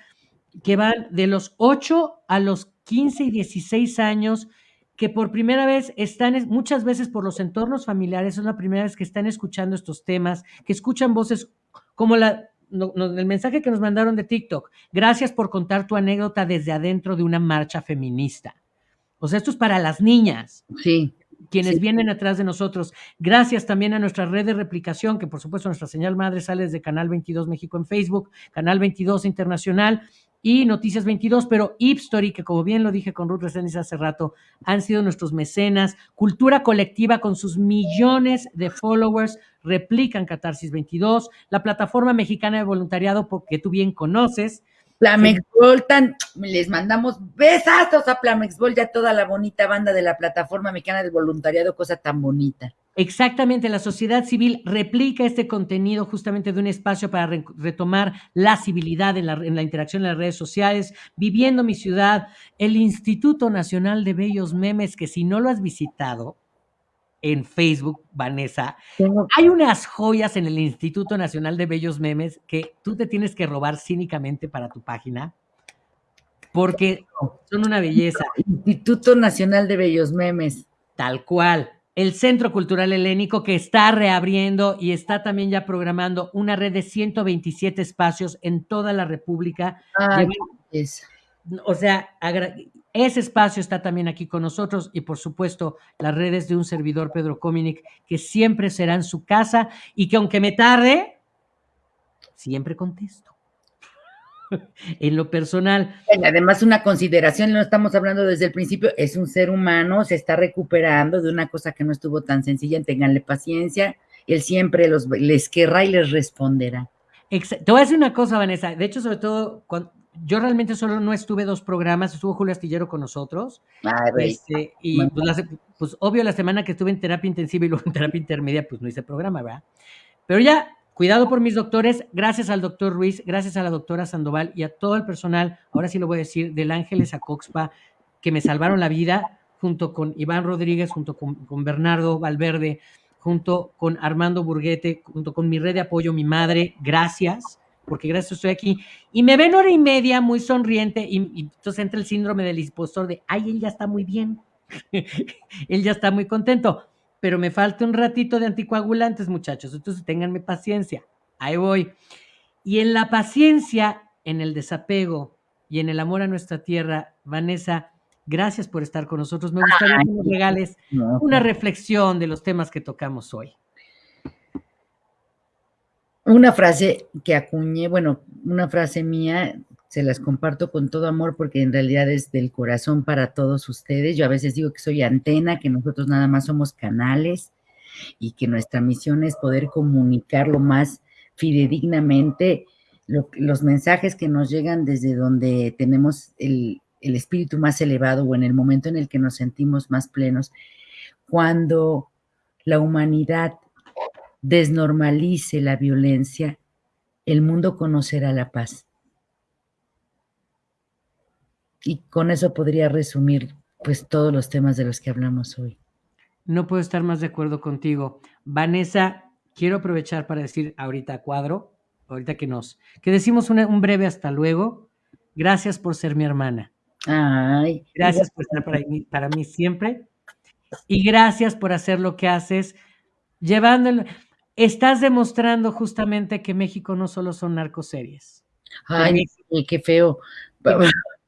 que van de los 8 a los 15 y 16 años, que por primera vez están, muchas veces por los entornos familiares, es la primera vez que están escuchando estos temas, que escuchan voces como la, el mensaje que nos mandaron de TikTok. Gracias por contar tu anécdota desde adentro de una marcha feminista. O sea, esto es para las niñas. Sí. Quienes vienen atrás de nosotros. Gracias también a nuestra red de replicación, que por supuesto nuestra señal madre sale desde Canal 22 México en Facebook, Canal 22 Internacional y Noticias 22, pero Ipstory, que como bien lo dije con Ruth Reséndiz hace rato, han sido nuestros mecenas. Cultura colectiva con sus millones de followers replican Catarsis 22, la plataforma mexicana de voluntariado, porque tú bien conoces, Plamex tan, les mandamos besazos a Plamex y a toda la bonita banda de la plataforma mexicana del voluntariado, cosa tan bonita. Exactamente, la sociedad civil replica este contenido justamente de un espacio para retomar la civilidad en la, en la interacción en las redes sociales, viviendo mi ciudad, el Instituto Nacional de Bellos Memes, que si no lo has visitado, en Facebook, Vanessa. Hay unas joyas en el Instituto Nacional de Bellos Memes que tú te tienes que robar cínicamente para tu página porque son una belleza. Instituto Nacional de Bellos Memes. Tal cual. El Centro Cultural Helénico que está reabriendo y está también ya programando una red de 127 espacios en toda la República. o sea, ese espacio está también aquí con nosotros y por supuesto las redes de un servidor Pedro Cominic que siempre serán su casa y que aunque me tarde, siempre contesto. (laughs) en lo personal. Además, una consideración, no estamos hablando desde el principio, es un ser humano, se está recuperando de una cosa que no estuvo tan sencilla, tenganle paciencia, él siempre los, les querrá y les responderá. Te voy a decir una cosa, Vanessa, de hecho, sobre todo, cuando, yo realmente solo no estuve dos programas, estuvo Julio Astillero con nosotros. Este, y pues, pues, obvio, la semana que estuve en terapia intensiva y luego en terapia intermedia, pues no hice programa, ¿verdad? Pero ya, cuidado por mis doctores, gracias al doctor Ruiz, gracias a la doctora Sandoval y a todo el personal, ahora sí lo voy a decir, del Ángeles a Coxpa, que me salvaron la vida, junto con Iván Rodríguez, junto con, con Bernardo Valverde, junto con Armando Burguete, junto con mi red de apoyo, mi madre, gracias porque gracias estoy aquí. Y me ven hora y media muy sonriente y, entonces entra el síndrome del impostor de, ay, él ya está muy bien, (laughs) él ya está muy contento, pero me falta un ratito de anticoagulantes, muchachos, entonces ténganme paciencia, ahí voy. Y en la paciencia, en el desapego y en el amor a nuestra tierra, Vanessa, gracias por estar con nosotros. Me gustaría que nos regales una reflexión de los temas que tocamos hoy una frase que acuñé, bueno, una frase mía, se las comparto con todo amor porque en realidad es del corazón para todos ustedes. Yo a veces digo que soy antena, que nosotros nada más somos canales y que nuestra misión es poder comunicar lo más fidedignamente los mensajes que nos llegan desde donde tenemos el, el espíritu más elevado o en el momento en el que nos sentimos más plenos. Cuando la humanidad desnormalice la violencia, el mundo conocerá la paz. Y con eso podría resumir pues todos los temas de los que hablamos hoy. No puedo estar más de acuerdo contigo. Vanessa, quiero aprovechar para decir ahorita cuadro, ahorita que nos, que decimos un breve hasta luego. Gracias por ser mi hermana. Ay, gracias por estar para mí, para mí siempre. Y gracias por hacer lo que haces, llevándolo. Estás demostrando justamente que México no solo son narcoseries. Ay, qué feo.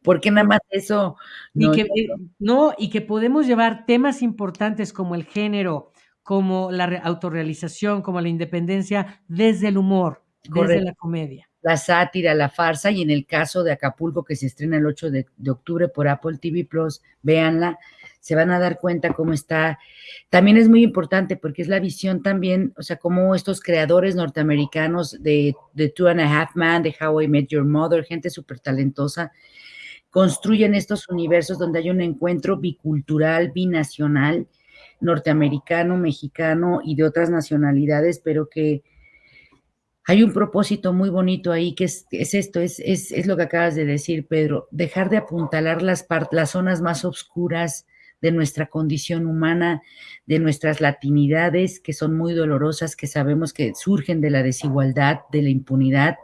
Porque nada más eso. No, y que, eh, no, y que podemos llevar temas importantes como el género, como la autorrealización, como la independencia, desde el humor, desde la comedia. La sátira, la farsa, y en el caso de Acapulco, que se estrena el 8 de, de octubre por Apple TV Plus, véanla se van a dar cuenta cómo está. También es muy importante porque es la visión también, o sea, cómo estos creadores norteamericanos de, de Two and a Half Man, de How I Met Your Mother, gente súper talentosa, construyen estos universos donde hay un encuentro bicultural, binacional, norteamericano, mexicano y de otras nacionalidades, pero que hay un propósito muy bonito ahí, que es, esto, es, es, lo que acabas de decir, Pedro, dejar de apuntalar las, las zonas más oscuras, de nuestra condición humana, de nuestras latinidades, que son muy dolorosas, que sabemos que surgen de la desigualdad, de la impunidad,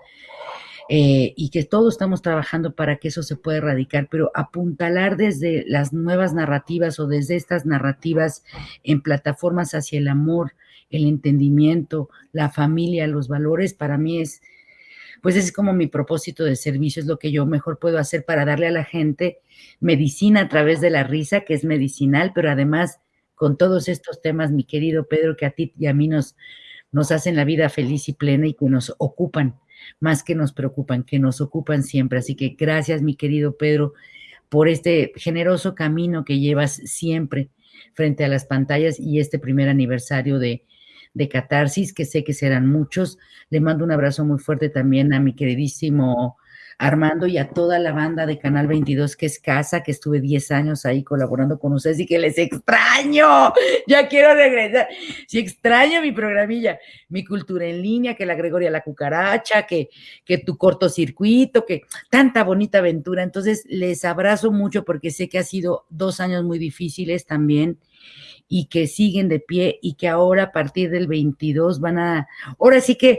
eh, y que todos estamos trabajando para que eso se pueda erradicar, pero apuntalar desde las nuevas narrativas o desde estas narrativas en plataformas hacia el amor, el entendimiento, la familia, los valores, para mí es, pues es como mi propósito de servicio, es lo que yo mejor puedo hacer para darle a la gente medicina a través de la risa, que es medicinal, pero además con todos estos temas, mi querido Pedro, que a ti y a mí nos, nos hacen la vida feliz y plena y que nos ocupan, más que nos preocupan, que nos ocupan siempre. Así que gracias, mi querido Pedro, por este generoso camino que llevas siempre frente a las pantallas y este primer aniversario de, de Catarsis, que sé que serán muchos. Le mando un abrazo muy fuerte también a mi queridísimo Armando y a toda la banda de Canal 22 que es casa, que estuve 10 años ahí colaborando con ustedes y que les extraño. Ya quiero regresar. Sí, extraño mi programilla, mi cultura en línea, que la Gregoria la cucaracha, que, que tu cortocircuito, que tanta bonita aventura. Entonces, les abrazo mucho porque sé que ha sido dos años muy difíciles también y que siguen de pie y que ahora a partir del 22 van a, ahora sí que,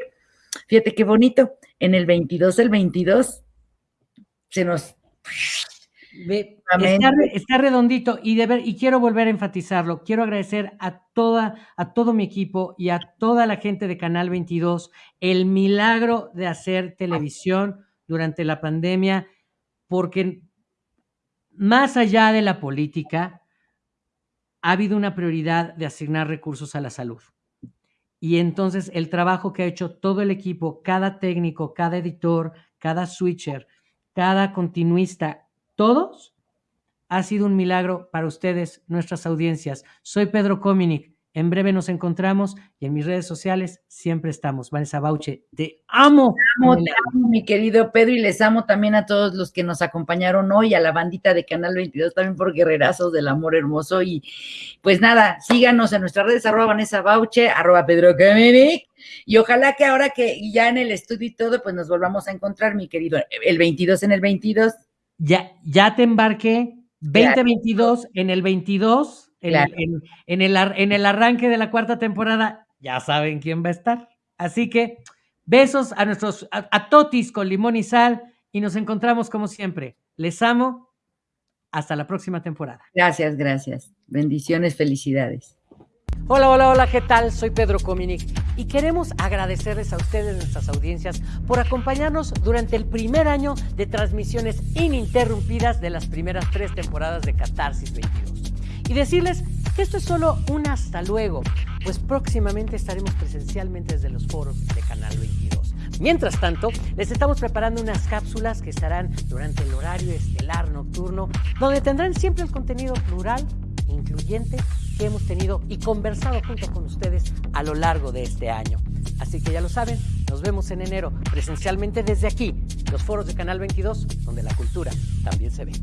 fíjate qué bonito, en el 22, el 22, se nos... está, redondito y, de ver, y quiero volver a enfatizarlo. Quiero agradecer a, toda, a todo mi equipo y a toda la gente de Canal 22 el milagro de hacer televisión durante la pandemia, porque más allá de la política, ha habido una prioridad de asignar recursos a la salud. Y entonces el trabajo que ha hecho todo el equipo, cada técnico, cada editor, cada switcher, cada continuista, todos, ha sido un milagro para ustedes, nuestras audiencias. Soy Pedro Cominic en breve nos encontramos y en mis redes sociales siempre estamos. Vanessa Bauche, te amo. Te amo, te amo, mi querido Pedro, y les amo también a todos los que nos acompañaron hoy, a la bandita de Canal 22, también por Guerrerazos del Amor Hermoso. Y pues nada, síganos en nuestras redes, arroba Vanessa Bauche, arroba Pedro Cominic. Y ojalá que ahora que ya en el estudio y todo, pues nos volvamos a encontrar, mi querido, el 22 en el 22. Ya, ya te embarqué, 2022 en el 22 en, el, en el arranque de la cuarta temporada, ya saben quién va a estar. Así que besos a nuestros, a, Totis con limón y sal y nos encontramos como siempre. Les amo. Hasta la próxima temporada. Gracias, gracias. Bendiciones, felicidades. Hola, hola, hola, ¿qué tal? Soy Pedro Cominic y queremos agradecerles a ustedes, nuestras audiencias, por acompañarnos durante el primer año de transmisiones ininterrumpidas de las primeras tres temporadas de Catarsis 22 y decirles que esto es solo un hasta luego, pues próximamente estaremos presencialmente desde los foros de Canal 22. Mientras tanto, les estamos preparando unas cápsulas que estarán durante el horario estelar nocturno, donde tendrán siempre el contenido plural, incluyente, que hemos tenido y conversado junto con ustedes a lo largo de este año. Así que ya lo saben, nos vemos en enero presencialmente desde aquí, los foros de Canal 22, donde la cultura también se ve.